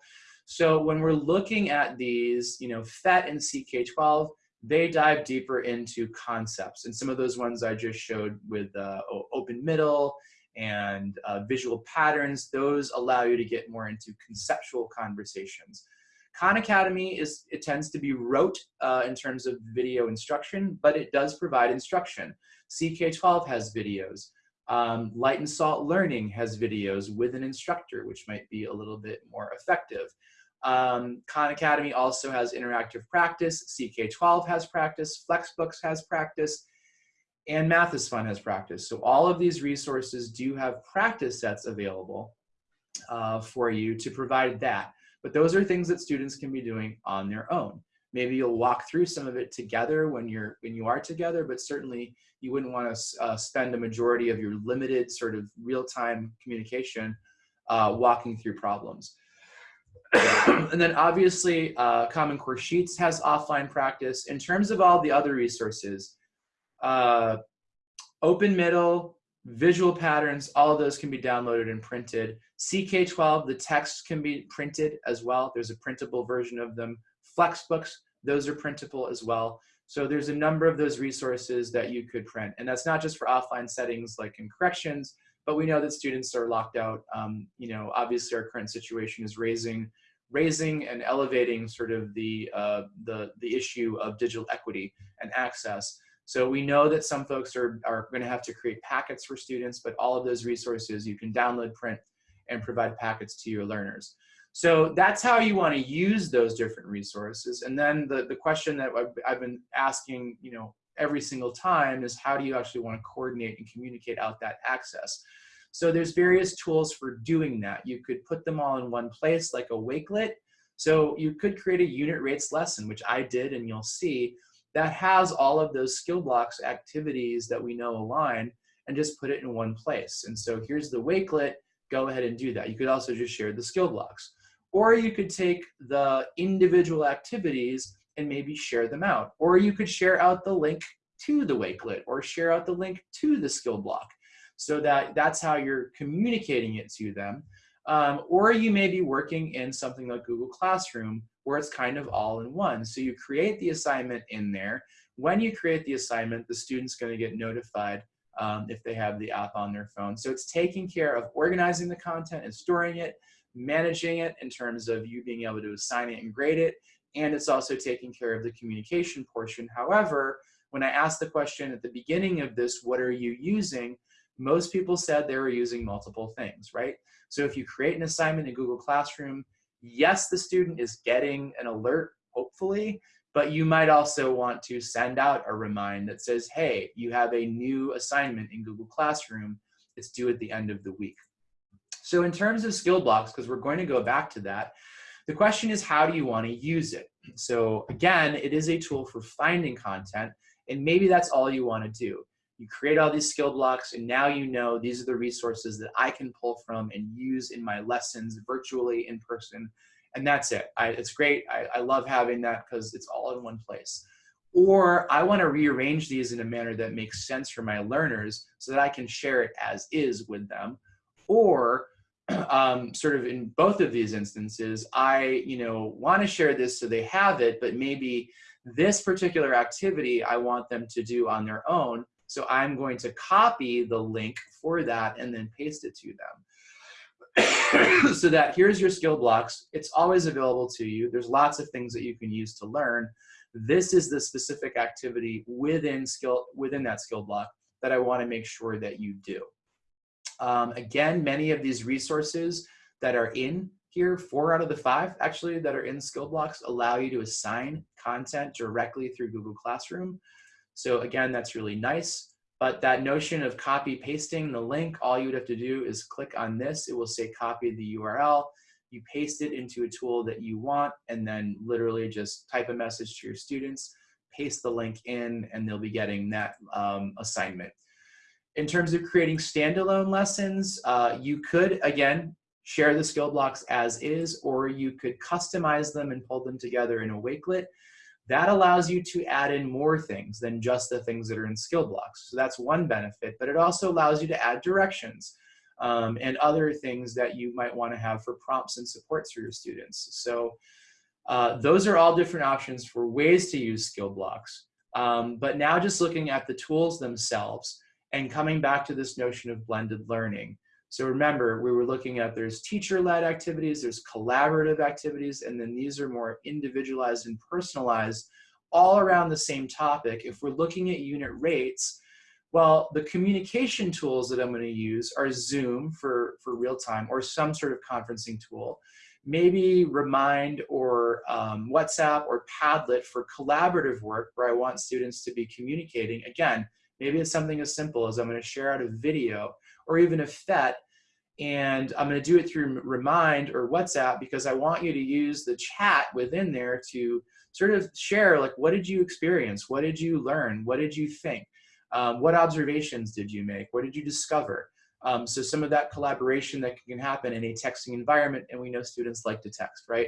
So when we're looking at these, you know, PhET and CK12, they dive deeper into concepts. And some of those ones I just showed with uh, open middle and uh, visual patterns, those allow you to get more into conceptual conversations. Khan Academy is, it tends to be rote uh, in terms of video instruction, but it does provide instruction. CK12 has videos. Um, Light and Salt Learning has videos with an instructor, which might be a little bit more effective. Um, Khan Academy also has interactive practice. CK12 has practice. Flexbooks has practice. And Math is Fun has practice. So all of these resources do have practice sets available uh, for you to provide that. But those are things that students can be doing on their own. Maybe you'll walk through some of it together when you're when you are together, but certainly you wouldn't want to uh, spend a majority of your limited sort of real-time communication uh, walking through problems. and then obviously uh, Common Core Sheets has offline practice. In terms of all the other resources, uh, Open Middle, visual patterns, all of those can be downloaded and printed. CK12, the text can be printed as well. There's a printable version of them. Flexbooks, those are printable as well. So there's a number of those resources that you could print. And that's not just for offline settings like in corrections, but we know that students are locked out. Um, you know, obviously our current situation is raising raising and elevating sort of the, uh, the, the issue of digital equity and access. So we know that some folks are, are going to have to create packets for students, but all of those resources you can download, print, and provide packets to your learners. So that's how you want to use those different resources. And then the, the question that I've, I've been asking, you know, every single time is how do you actually want to coordinate and communicate out that access. So there's various tools for doing that. You could put them all in one place like a Wakelet. So you could create a unit rates lesson, which I did and you'll see, that has all of those skill blocks activities that we know align and just put it in one place. And so here's the Wakelet, go ahead and do that. You could also just share the skill blocks. Or you could take the individual activities and maybe share them out. Or you could share out the link to the Wakelet or share out the link to the skill block so that that's how you're communicating it to them. Um, or you may be working in something like Google Classroom where it's kind of all in one. So you create the assignment in there. When you create the assignment, the student's gonna get notified um, if they have the app on their phone. So it's taking care of organizing the content and storing it, managing it in terms of you being able to assign it and grade it, and it's also taking care of the communication portion. However, when I asked the question at the beginning of this, what are you using? Most people said they were using multiple things, right? So if you create an assignment in Google Classroom, yes, the student is getting an alert, hopefully, but you might also want to send out a remind that says, hey, you have a new assignment in Google Classroom. It's due at the end of the week. So in terms of skill blocks, because we're going to go back to that, the question is how do you want to use it? So again, it is a tool for finding content, and maybe that's all you want to do. You create all these skill blocks, and now you know these are the resources that I can pull from and use in my lessons virtually, in person, and that's it. I, it's great. I, I love having that because it's all in one place. Or I want to rearrange these in a manner that makes sense for my learners so that I can share it as is with them. Or um, sort of in both of these instances, I, you know, want to share this so they have it, but maybe this particular activity I want them to do on their own. So I'm going to copy the link for that and then paste it to them. so that here's your skill blocks. It's always available to you. There's lots of things that you can use to learn. This is the specific activity within skill within that skill block that I want to make sure that you do. Um, again, many of these resources that are in here, four out of the five actually that are in skill blocks allow you to assign content directly through Google Classroom. So again, that's really nice. But that notion of copy pasting the link, all you would have to do is click on this. It will say copy the URL. You paste it into a tool that you want and then literally just type a message to your students, paste the link in, and they'll be getting that um, assignment. In terms of creating standalone lessons, uh, you could, again, share the skill blocks as is, or you could customize them and pull them together in a Wakelet. That allows you to add in more things than just the things that are in skill blocks. So that's one benefit, but it also allows you to add directions um, and other things that you might want to have for prompts and supports for your students. So uh, those are all different options for ways to use skill blocks. Um, but now just looking at the tools themselves, and coming back to this notion of blended learning. So remember, we were looking at there's teacher-led activities, there's collaborative activities, and then these are more individualized and personalized all around the same topic. If we're looking at unit rates, well, the communication tools that I'm going to use are Zoom for, for real time or some sort of conferencing tool. Maybe Remind or um, WhatsApp or Padlet for collaborative work where I want students to be communicating. Again, Maybe it's something as simple as I'm going to share out a video or even a PhET and I'm going to do it through Remind or WhatsApp because I want you to use the chat within there to sort of share like what did you experience? What did you learn? What did you think? Um, what observations did you make? What did you discover? Um, so some of that collaboration that can happen in a texting environment and we know students like to text, right?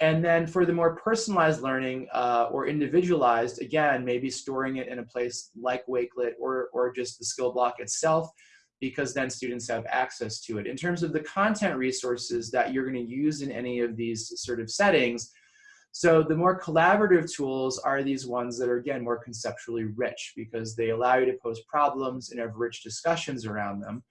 And then for the more personalized learning uh, or individualized, again, maybe storing it in a place like Wakelet or, or just the skill block itself, because then students have access to it. In terms of the content resources that you're gonna use in any of these sort of settings, so the more collaborative tools are these ones that are, again, more conceptually rich because they allow you to pose problems and have rich discussions around them.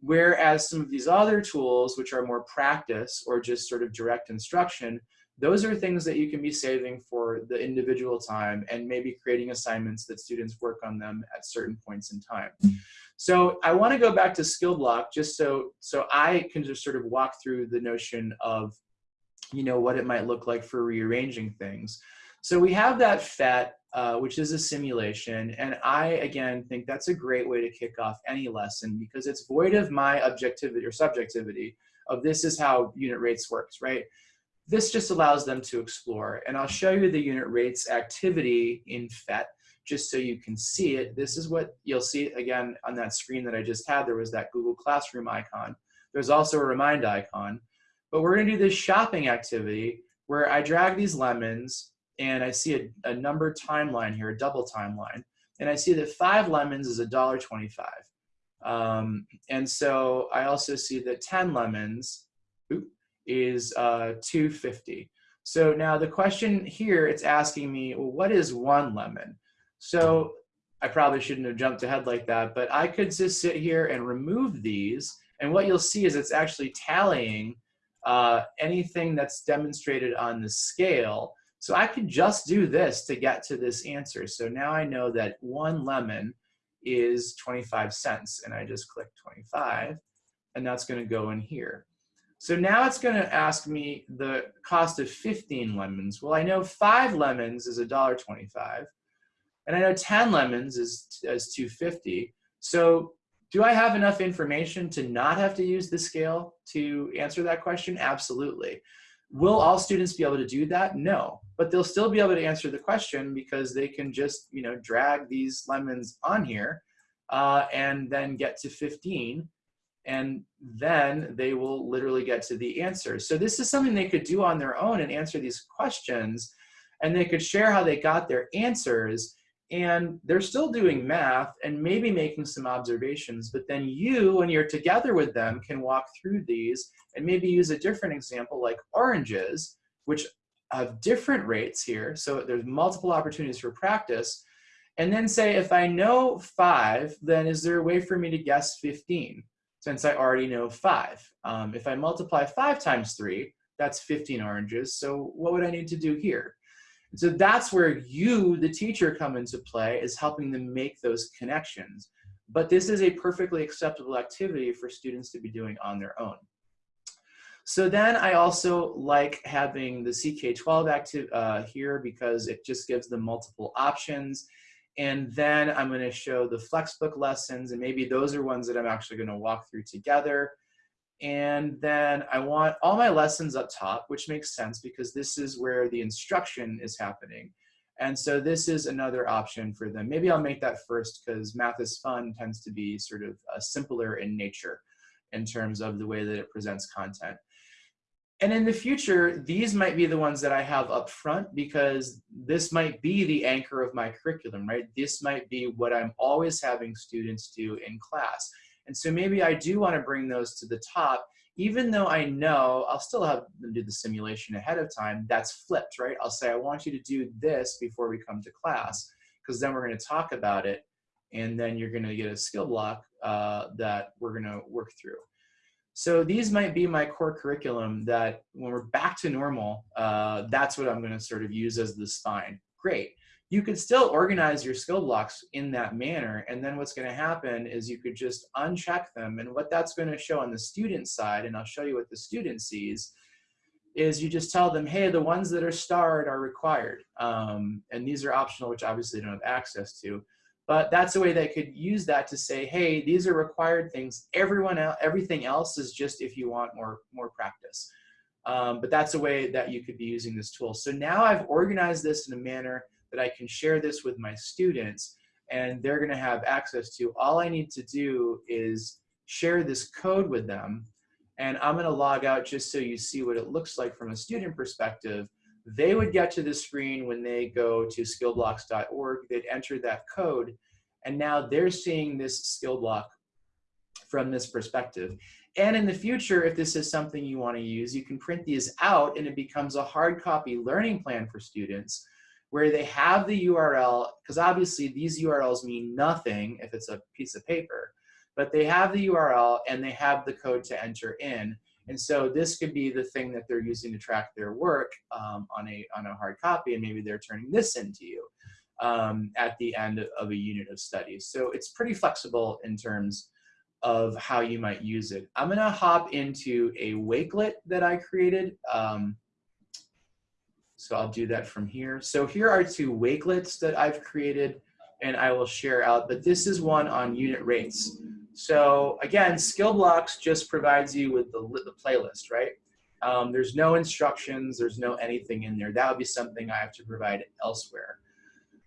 Whereas some of these other tools, which are more practice or just sort of direct instruction, those are things that you can be saving for the individual time and maybe creating assignments that students work on them at certain points in time. So I want to go back to skill block just so so I can just sort of walk through the notion of you know what it might look like for rearranging things. So we have that PhET, uh, which is a simulation. And I, again, think that's a great way to kick off any lesson because it's void of my objectivity or subjectivity of this is how unit rates works, right? This just allows them to explore. And I'll show you the unit rates activity in PhET just so you can see it. This is what you'll see again on that screen that I just had. There was that Google Classroom icon. There's also a remind icon. But we're gonna do this shopping activity where I drag these lemons and I see a, a numbered timeline here, a double timeline. And I see that five lemons is $1.25. Um, and so I also see that 10 lemons oops, is uh, 250. So now the question here, it's asking me, well, what is one lemon? So I probably shouldn't have jumped ahead like that, but I could just sit here and remove these. And what you'll see is it's actually tallying uh, anything that's demonstrated on the scale. So I could just do this to get to this answer. So now I know that one lemon is 25 cents and I just click 25 and that's gonna go in here. So now it's gonna ask me the cost of 15 lemons. Well, I know five lemons is $1.25 and I know 10 lemons is, is 250. So do I have enough information to not have to use the scale to answer that question? Absolutely. Will all students be able to do that? No, but they'll still be able to answer the question because they can just, you know, drag these lemons on here uh, and then get to 15 and then they will literally get to the answer. So this is something they could do on their own and answer these questions and they could share how they got their answers and they're still doing math and maybe making some observations, but then you, when you're together with them, can walk through these and maybe use a different example like oranges, which have different rates here. So there's multiple opportunities for practice. And then say, if I know five, then is there a way for me to guess 15? Since I already know five. Um, if I multiply five times three, that's 15 oranges. So what would I need to do here? So that's where you, the teacher, come into play is helping them make those connections. But this is a perfectly acceptable activity for students to be doing on their own. So then I also like having the CK12 active uh, here because it just gives them multiple options. And then I'm gonna show the Flexbook lessons and maybe those are ones that I'm actually gonna walk through together. And then I want all my lessons up top, which makes sense because this is where the instruction is happening. And so this is another option for them. Maybe I'll make that first because math is fun tends to be sort of uh, simpler in nature in terms of the way that it presents content. And in the future, these might be the ones that I have up front because this might be the anchor of my curriculum, right? This might be what I'm always having students do in class. And so maybe I do want to bring those to the top, even though I know I'll still have them do the simulation ahead of time, that's flipped, right? I'll say, I want you to do this before we come to class, because then we're going to talk about it, and then you're going to get a skill block uh, that we're going to work through. So these might be my core curriculum that when we're back to normal, uh, that's what I'm going to sort of use as the spine. Great you could still organize your skill blocks in that manner. And then what's going to happen is you could just uncheck them. And what that's going to show on the student side, and I'll show you what the student sees, is you just tell them, hey, the ones that are starred are required. Um, and these are optional, which obviously they don't have access to. But that's a way they could use that to say, hey, these are required things. Everyone else, everything else is just if you want more, more practice. Um, but that's a way that you could be using this tool. So now I've organized this in a manner that I can share this with my students and they're gonna have access to. All I need to do is share this code with them and I'm gonna log out just so you see what it looks like from a student perspective. They would get to the screen when they go to skillblocks.org, they'd enter that code and now they're seeing this skill block from this perspective. And in the future, if this is something you wanna use, you can print these out and it becomes a hard copy learning plan for students where they have the URL, because obviously these URLs mean nothing if it's a piece of paper, but they have the URL and they have the code to enter in. And so this could be the thing that they're using to track their work um, on, a, on a hard copy, and maybe they're turning this into you um, at the end of a unit of studies. So it's pretty flexible in terms of how you might use it. I'm gonna hop into a Wakelet that I created. Um, So I'll do that from here. So here are two Wakelets that I've created and I will share out, but this is one on unit rates. So again, skill blocks just provides you with the, the playlist, right? Um, there's no instructions, there's no anything in there. That would be something I have to provide elsewhere.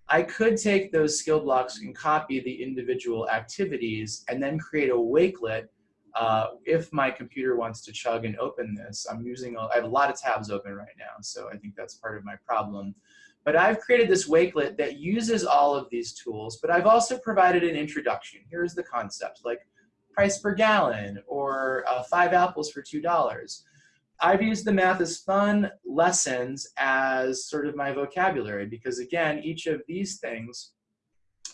I could take those skill blocks and copy the individual activities and then create a wakelet uh, if my computer wants to chug and open this. I'm using, a, I have a lot of tabs open right now, so I think that's part of my problem. But I've created this wakelet that uses all of these tools, but I've also provided an introduction. Here's the concept, like price per gallon or uh, five apples for $2. I've used the Math is Fun lessons as sort of my vocabulary because again, each of these things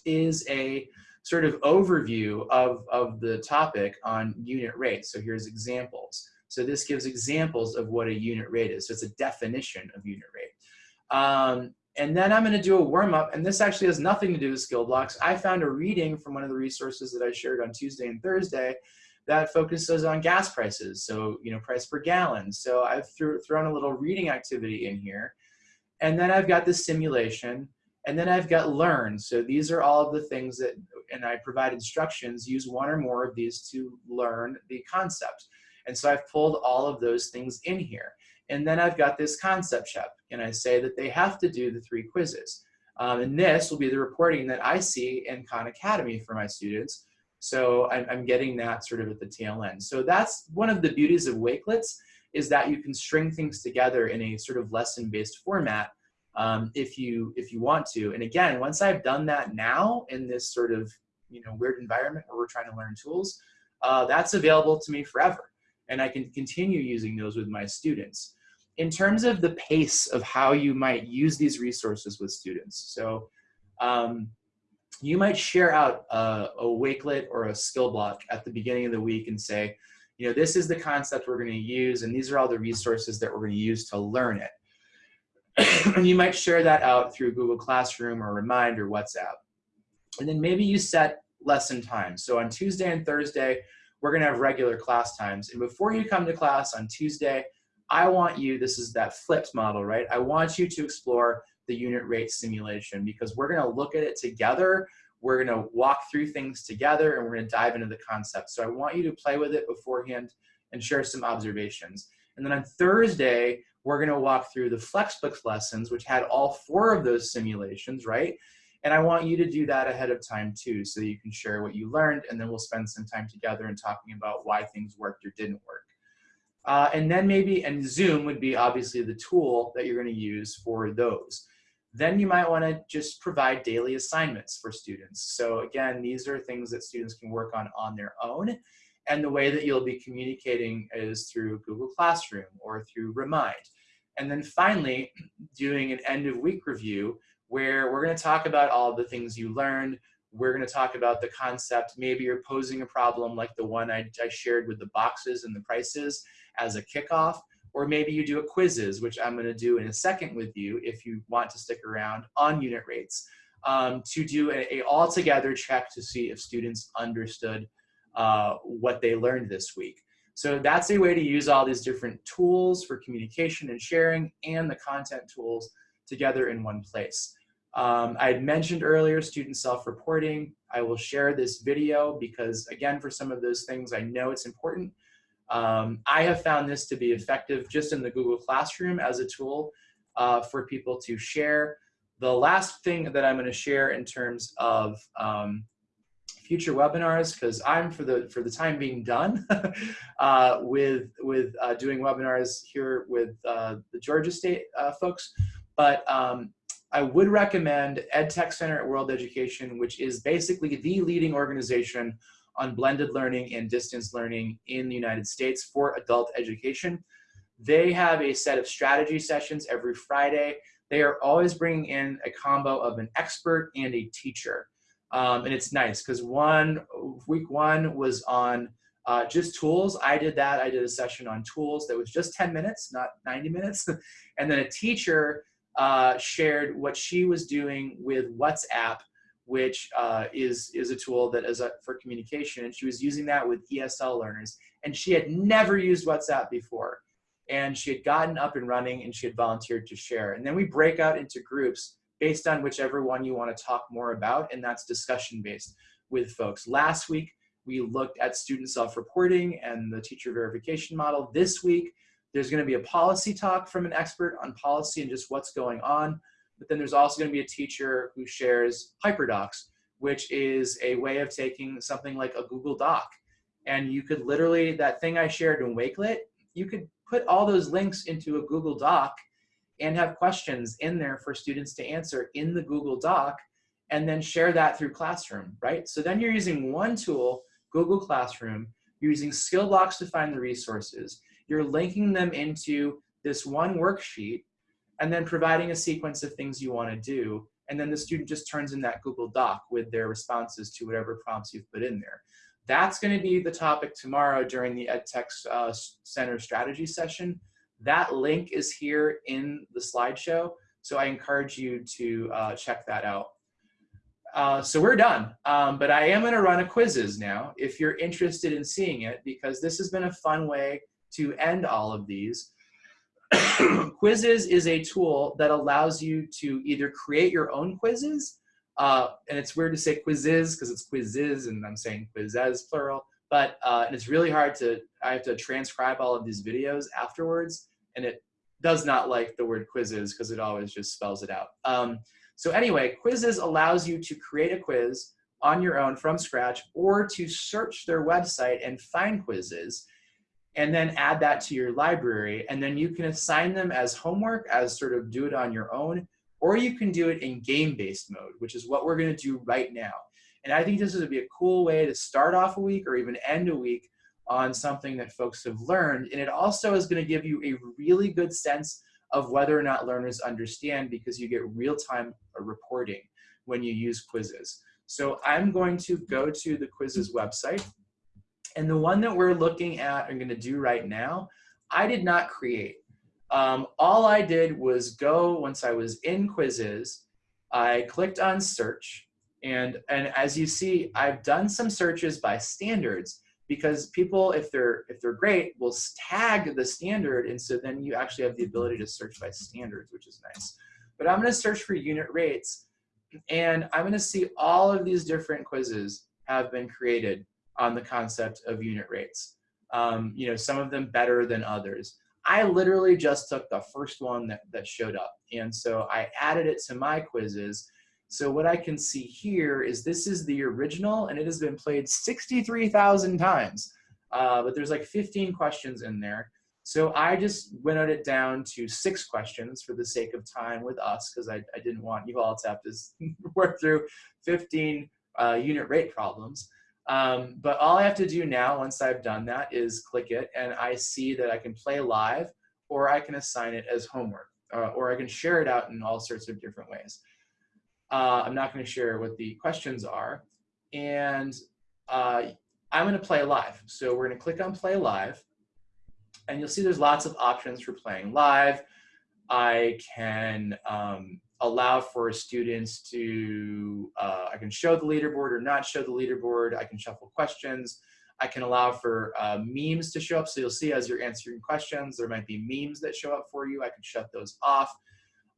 is a sort of overview of, of the topic on unit rates. So here's examples. So this gives examples of what a unit rate is. So it's a definition of unit rate. Um, and then I'm going to do a warm up, and this actually has nothing to do with SkillBlox. I found a reading from one of the resources that I shared on Tuesday and Thursday that focuses on gas prices. So, you know, price per gallon. So I've threw, thrown a little reading activity in here. And then I've got the simulation, and then I've got learn. So these are all of the things that, and I provide instructions, use one or more of these to learn the concept. And so I've pulled all of those things in here. And then I've got this concept check, and I say that they have to do the three quizzes. Um, and this will be the reporting that I see in Khan Academy for my students. So I'm, I'm, getting that sort of at the tail end. So that's one of the beauties of Wakelets is that you can string things together in a sort of lesson-based format um, if you if you want to. And again, once I've done that now in this sort of you know weird environment where we're trying to learn tools, uh, that's available to me forever and I can continue using those with my students. In terms of the pace of how you might use these resources with students, so um, you might share out a, a wakelet or a SkillBlox at the beginning of the week and say, you know, this is the concept we're going to use, and these are all the resources that we're going to use to learn it. and you might share that out through Google Classroom or Remind or WhatsApp. And then maybe you set lesson times. So on Tuesday and Thursday, we're gonna have regular class times. And before you come to class on Tuesday, I want you, this is that flipped model, right? I want you to explore the unit rate simulation because we're gonna look at it together. We're gonna walk through things together and we're gonna dive into the concept. So I want you to play with it beforehand and share some observations. And then on Thursday, we're gonna walk through the Flexbooks lessons, which had all four of those simulations, right? And I want you to do that ahead of time too, so you can share what you learned, and then we'll spend some time together and talking about why things worked or didn't work. Uh, and then maybe, and Zoom would be obviously the tool that you're gonna use for those. Then you might wanna just provide daily assignments for students. So again, these are things that students can work on on their own. And the way that you'll be communicating is through Google Classroom or through Remind. And then finally, doing an end of week review where we're going to talk about all the things you learned. We're going to talk about the concept. Maybe you're posing a problem like the one I, I shared with the boxes and the prices as a kickoff. Or maybe you do a Quizizz, which I'm going to do in a second with you if you want to stick around on unit rates, um, to do a, a all-together check to see if students understood uh, what they learned this week. So that's a way to use all these different tools for communication and sharing and the content tools together in one place. Um, I had mentioned earlier student self-reporting. I will share this video because again, for some of those things, I know it's important. Um, I have found this to be effective just in the Google Classroom as a tool uh, for people to share. The last thing that I'm gonna share in terms of um, future webinars, because I'm for the for the time being done uh, with with uh, doing webinars here with uh, the Georgia State uh, folks. But um, I would recommend EdTech Center at World Education, which is basically the leading organization on blended learning and distance learning in the United States for adult education. They have a set of strategy sessions every Friday. They are always bringing in a combo of an expert and a teacher. Um, and it's nice because one week one was on uh, just tools. I did that. I did a session on tools that was just 10 minutes, not 90 minutes. and then a teacher uh, shared what she was doing with WhatsApp, which uh, is, is a tool that is a, for communication. And she was using that with ESL learners. And she had never used WhatsApp before. and she had gotten up and running and she had volunteered to share. And then we break out into groups based on whichever one you want to talk more about, and that's discussion based with folks. Last week, we looked at student self-reporting and the teacher verification model. This week, there's going to be a policy talk from an expert on policy and just what's going on. But then there's also going to be a teacher who shares HyperDocs, which is a way of taking something like a Google Doc. And you could literally, that thing I shared in Wakelet, you could put all those links into a Google Doc and have questions in there for students to answer in the Google Doc and then share that through Classroom, right? So then you're using one tool, Google Classroom, you're using SkillBlox to find the resources, you're linking them into this one worksheet and then providing a sequence of things you wanna do. And then the student just turns in that Google Doc with their responses to whatever prompts you've put in there. That's gonna be the topic tomorrow during the EdTech uh, Center strategy session. That link is here in the slideshow, so I encourage you to uh, check that out. Uh, so we're done, um, but I am gonna run a Quizizz now if you're interested in seeing it because this has been a fun way to end all of these. Quizizz is a tool that allows you to either create your own quizzes, uh, and it's weird to say Quizizz because it's quizzes and I'm saying quizzes plural, but uh, and it's really hard to, I have to transcribe all of these videos afterwards and it does not like the word Quizizz because it always just spells it out. Um, so anyway, Quizizz allows you to create a quiz on your own from scratch or to search their website and find quizzes and then add that to your library. And then you can assign them as homework, as sort of do it on your own, or you can do it in game-based mode, which is what we're gonna do right now. And I think this would be a cool way to start off a week or even end a week on something that folks have learned. And it also is gonna give you a really good sense of whether or not learners understand because you get real-time reporting when you use Quizizz. So I'm going to go to the Quizizz website and the one that we're looking at and gonna do right now, I did not create. Um, all I did was go, once I was in Quizizz, I clicked on search. And, and as you see, I've done some searches by standards because people, if they're, if they're great, will tag the standard. And so then you actually have the ability to search by standards, which is nice. But I'm gonna search for unit rates and I'm gonna see all of these different quizzes have been created on the concept of unit rates. Um, you know, some of them better than others. I literally just took the first one that, that showed up. And so I added it to my quizzes. So what I can see here is this is the original and it has been played 63,000 times. Uh, but there's like 15 questions in there. So I just winnowed it down to six questions for the sake of time with us because I, I, didn't want you all to have to work through 15 uh, unit rate problems. Um, but all I have to do now, once I've done that, is click it and I see that I can play live or I can assign it as homework uh, or I can share it out in all sorts of different ways. Uh, I'm not gonna share what the questions are. And uh, I'm gonna play live. So we're gonna click on play live and you'll see there's lots of options for playing live. I can um, allow for students to, uh, I can show the leaderboard or not show the leaderboard. I can shuffle questions. I can allow for uh, memes to show up. So you'll see as you're answering questions, there might be memes that show up for you. I can shut those off.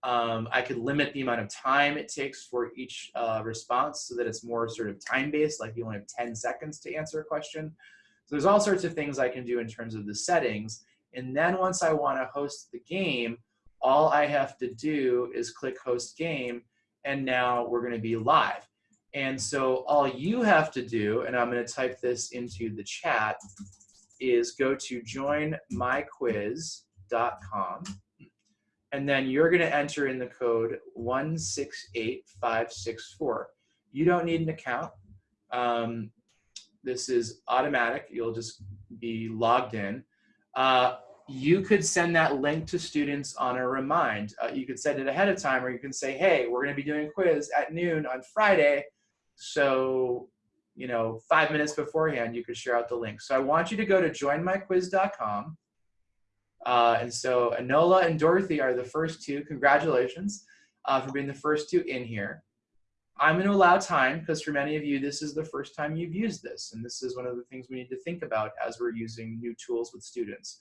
Um, I could limit the amount of time it takes for each uh, response so that it's more sort of time-based, like you only have 10 seconds to answer a question. So there's all sorts of things I can do in terms of the settings. And then once I wanna host the game, all I have to do is click host game and now we're gonna be live. And so all you have to do, and I'm gonna type this into the chat, is go to joinmyquiz.com and then you're gonna enter in the code 168564. You don't need an account. Um, this is automatic. You'll just be logged in. Uh, you could send that link to students on a remind. Uh, you could send it ahead of time or you can say, hey, we're gonna be doing a quiz at noon on Friday. So, you know, five minutes beforehand, you could share out the link. So I want you to go to joinmyquiz.com. Uh, and so Anola and Dorothy are the first two. Congratulations uh, for being the first two in here. I'm going to allow time because for many of you, this is the first time you've used this. And this is one of the things we need to think about as we're using new tools with students.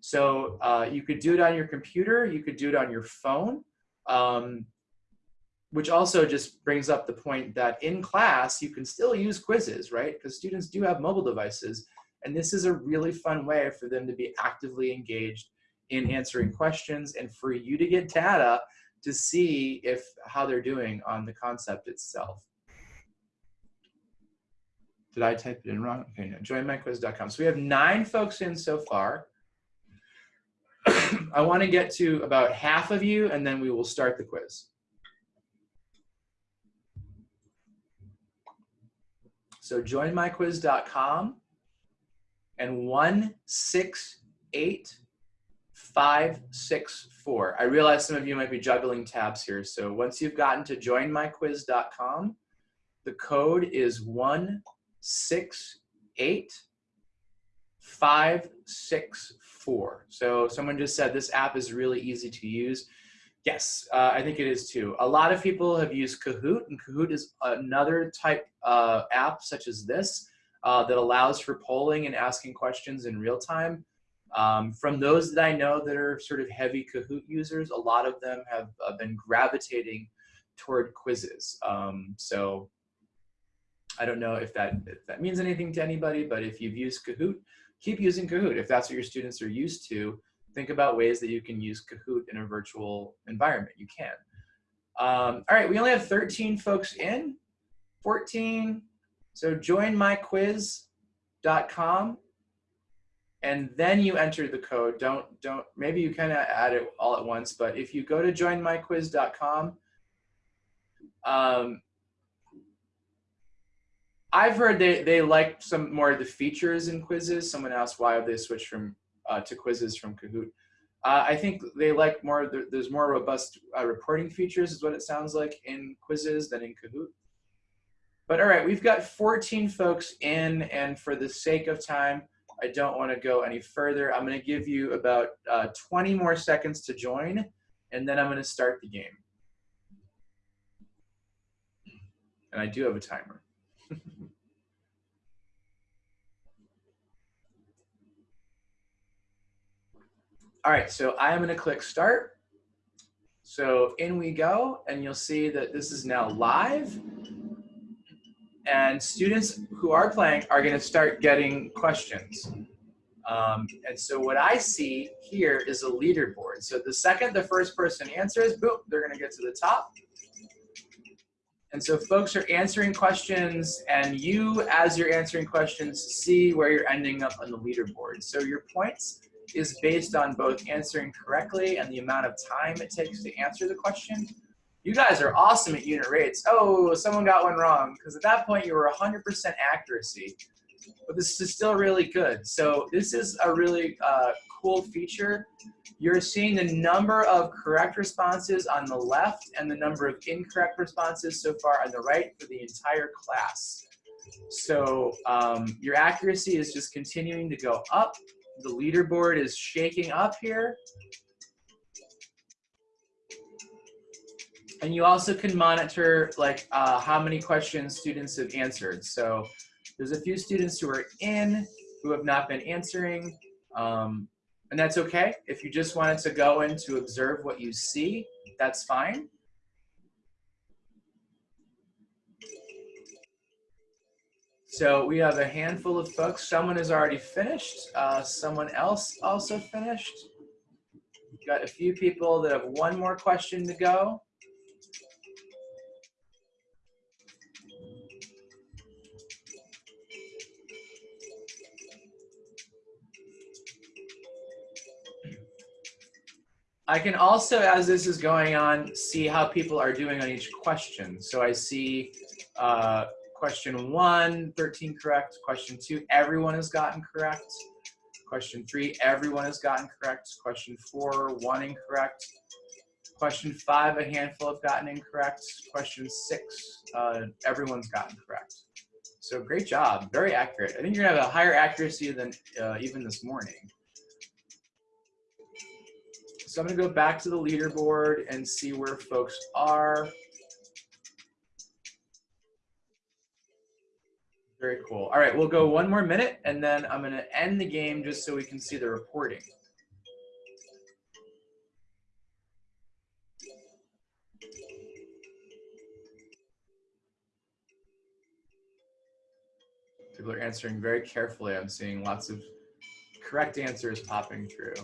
So uh, you could do it on your computer, you could do it on your phone, um, which also just brings up the point that in class, you can still use Quizizz, right? Because students do have mobile devices. And this is a really fun way for them to be actively engaged in answering questions and for you to get data to see if how they're doing on the concept itself. Did I type it in wrong? Okay, no, joinmyquiz.com. So we have nine folks in so far. I want to get to about half of you and then we will start the quiz. So joinmyquiz.com and 168564. I realize some of you might be juggling tabs here. So once you've gotten to joinmyquiz.com, the code is 168564. So someone just said this app is really easy to use. Yes, uh, I think it is too. A lot of people have used Kahoot, and Kahoot is another type uh, app such as this uh, that allows for polling and asking questions in real time. Um, from those that I know that are sort of heavy Kahoot users, a lot of them have uh, been gravitating toward Quizizz. Um, so I don't know if that, if that means anything to anybody, but if you've used Kahoot, keep using Kahoot. If that's what your students are used to, think about ways that you can use Kahoot in a virtual environment. You can. Um, all right, we only have 13 folks in, 14, so join myquiz.com and then you enter the code. Don't, don't, maybe you kind of add it all at once, but if you go to joinmyquiz.com, um, I've heard they, they like some more of the features in Quizizz. Someone asked why they switched from uh, to Quizizz from Kahoot. Uh, I think they like more, there's more robust uh, reporting features is what it sounds like in Quizizz than in Kahoot. But all right, we've got 14 folks in, and for the sake of time, I don't want to go any further. I'm going to give you about uh, 20 more seconds to join, and then I'm going to start the game. And I do have a timer. All right, so I am going to click start. So in we go, and you'll see that this is now live and students who are playing are going to start getting questions. Um, and so what I see here is a leaderboard. So the second the first person answers, boom, they're going to get to the top. And so folks are answering questions and you, as you're answering questions, see where you're ending up on the leaderboard. So your points is based on both answering correctly and the amount of time it takes to answer the question, you guys are awesome at unit rates. Oh, someone got one wrong. Because at that point, you were 100% accuracy. But this is still really good. So this is a really uh, cool feature. You're seeing the number of correct responses on the left and the number of incorrect responses so far on the right for the entire class. So um, your accuracy is just continuing to go up. The leaderboard is shaking up here. And you also can monitor like uh, how many questions students have answered. So there's a few students who are in who have not been answering. Um, and that's okay. If you just wanted to go in to observe what you see, that's fine. So we have a handful of folks. Someone has already finished. Uh, someone else also finished. Got a few people that have one more question to go. I can also, as this is going on, see how people are doing on each question. So I see uh, question one, 13 correct. Question two, everyone has gotten correct. Question three, everyone has gotten correct. Question four, one incorrect. Question five, a handful have gotten incorrect. Question six, uh, everyone's gotten correct. So great job, very accurate. I think you're gonna have a higher accuracy than uh, even this morning. So I'm gonna go back to the leaderboard and see where folks are. Very cool. All right, we'll go one more minute and then I'm gonna end the game just so we can see the reporting. People are answering very carefully. I'm seeing lots of correct answers popping through.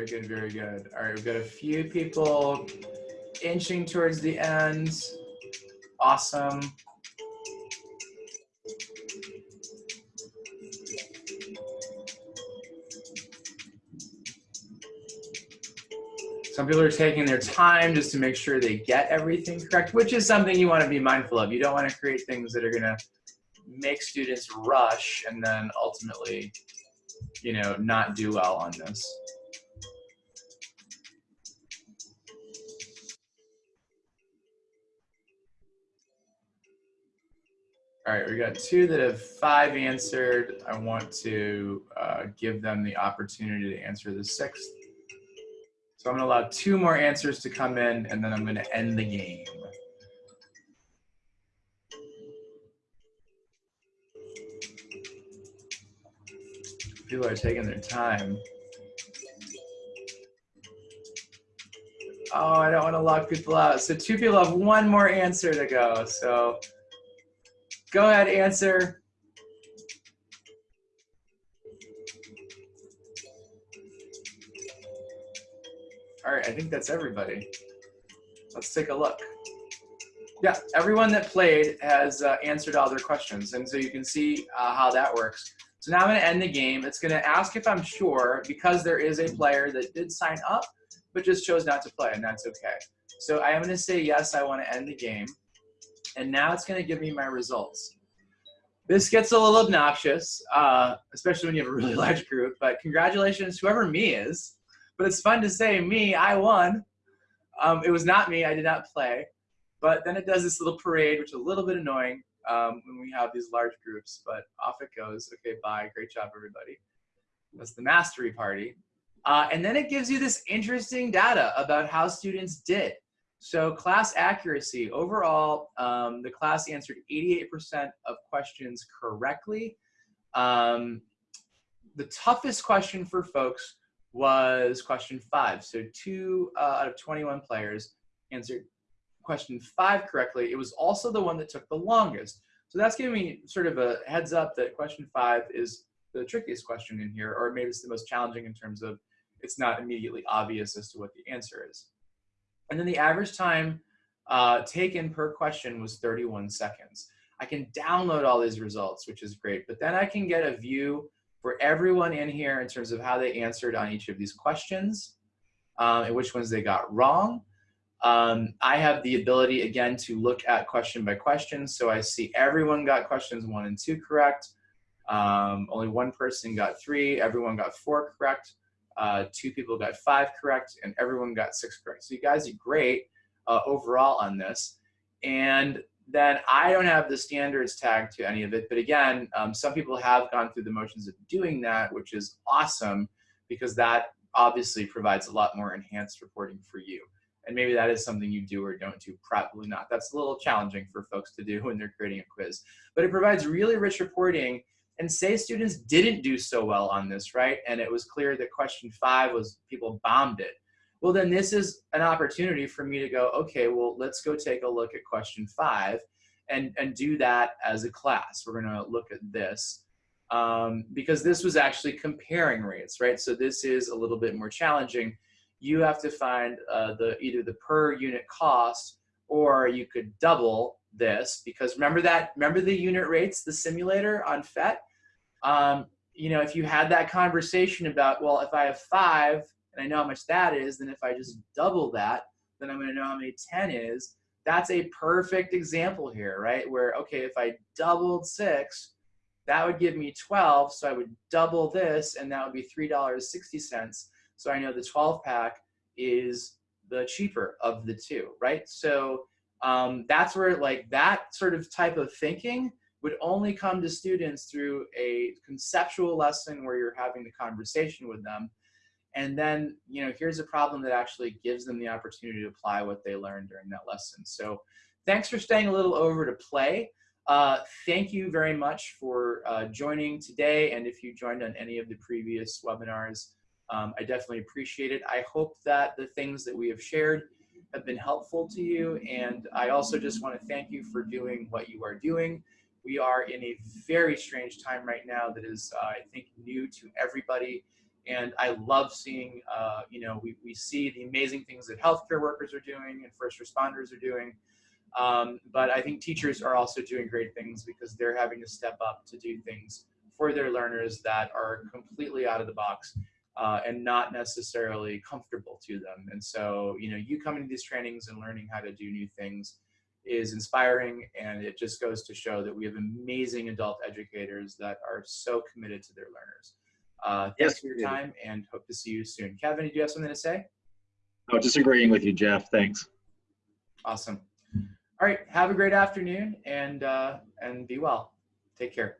Very good, very good. All right, we've got a few people inching towards the end. Awesome. Some people are taking their time just to make sure they get everything correct, which is something you want to be mindful of. You don't want to create things that are going to make students rush and then ultimately, you know, not do well on this. All right, we got two that have five answered. I want to uh, give them the opportunity to answer the sixth. So I'm gonna allow two more answers to come in and then I'm gonna end the game. People are taking their time. Oh, I don't wanna lock people out. So two people have one more answer to go. So go ahead, answer. All right, I think that's everybody. Let's take a look. Yeah, everyone that played has uh, answered all their questions. And so you can see uh, how that works. So now I'm gonna end the game. It's gonna ask if I'm sure because there is a player that did sign up, but just chose not to play and that's okay. So I am gonna say, yes, I wanna end the game. And now it's gonna give me my results. This gets a little obnoxious, uh, especially when you have a really large group, but congratulations, whoever me is but it's fun to say me, I won. Um, it was not me, I did not play. But then it does this little parade, which is a little bit annoying um, when we have these large groups, but off it goes. Okay, bye, great job, everybody. That's the mastery party. Uh, and then it gives you this interesting data about how students did. So class accuracy, overall, um, the class answered 88% of questions correctly. Um, the toughest question for folks was question five. So two uh, out of 21 players answered question five correctly. It was also the one that took the longest. So that's giving me sort of a heads up that question five is the trickiest question in here, or maybe it's the most challenging in terms of it's not immediately obvious as to what the answer is. And then the average time uh, taken per question was 31 seconds. I can download all these results, which is great, but then I can get a view for everyone in here in terms of how they answered on each of these questions um, and which ones they got wrong. Um, I have the ability, again, to look at question by question. So I see everyone got questions one and two correct. Um, only one person got three. Everyone got four correct. Uh, two people got five correct. And everyone got six correct. So you guys did great uh, overall on this. And then I don't have the standards tag to any of it. But again, um, some people have gone through the motions of doing that, which is awesome because that obviously provides a lot more enhanced reporting for you. And maybe that is something you do or don't do, probably not. That's a little challenging for folks to do when they're creating a quiz. But it provides really rich reporting and say students didn't do so well on this, right? And it was clear that question five was people bombed it well, then this is an opportunity for me to go, okay, well, let's go take a look at question five and, and do that as a class. We're gonna look at this um, because this was actually comparing rates, right? So this is a little bit more challenging. You have to find uh, the either the per unit cost or you could double this because remember that, remember the unit rates, the simulator on PhET? Um, you know, if you had that conversation about, well, if I have five and I know how much that is, then if I just double that, then I'm gonna know how many 10 is. That's a perfect example here, right? Where, okay, if I doubled six, that would give me 12, so I would double this, and that would be $3.60. So I know the 12 pack is the cheaper of the two, right? So um, that's where like that sort of type of thinking would only come to students through a conceptual lesson where you're having the conversation with them and then, you know, here's a problem that actually gives them the opportunity to apply what they learned during that lesson. So thanks for staying a little over to play. Uh, thank you very much for uh, joining today. And if you joined on any of the previous webinars, um, I definitely appreciate it. I hope that the things that we have shared have been helpful to you. And I also just want to thank you for doing what you are doing. We are in a very strange time right now that is, uh, I think, new to everybody. And I love seeing, uh, you know, we, we see the amazing things that healthcare workers are doing and first responders are doing. Um, but I think teachers are also doing great things because they're having to step up to do things for their learners that are completely out of the box uh, and not necessarily comfortable to them. And so, you know, you coming to these trainings and learning how to do new things is inspiring. And it just goes to show that we have amazing adult educators that are so committed to their learners. Uh, thanks Yes, for your time and hope to see you soon. Kevin, do you have something to say? No, just agreeing with you, Jeff. Thanks. Awesome. All right. Have a great afternoon and uh, and be well. Take care.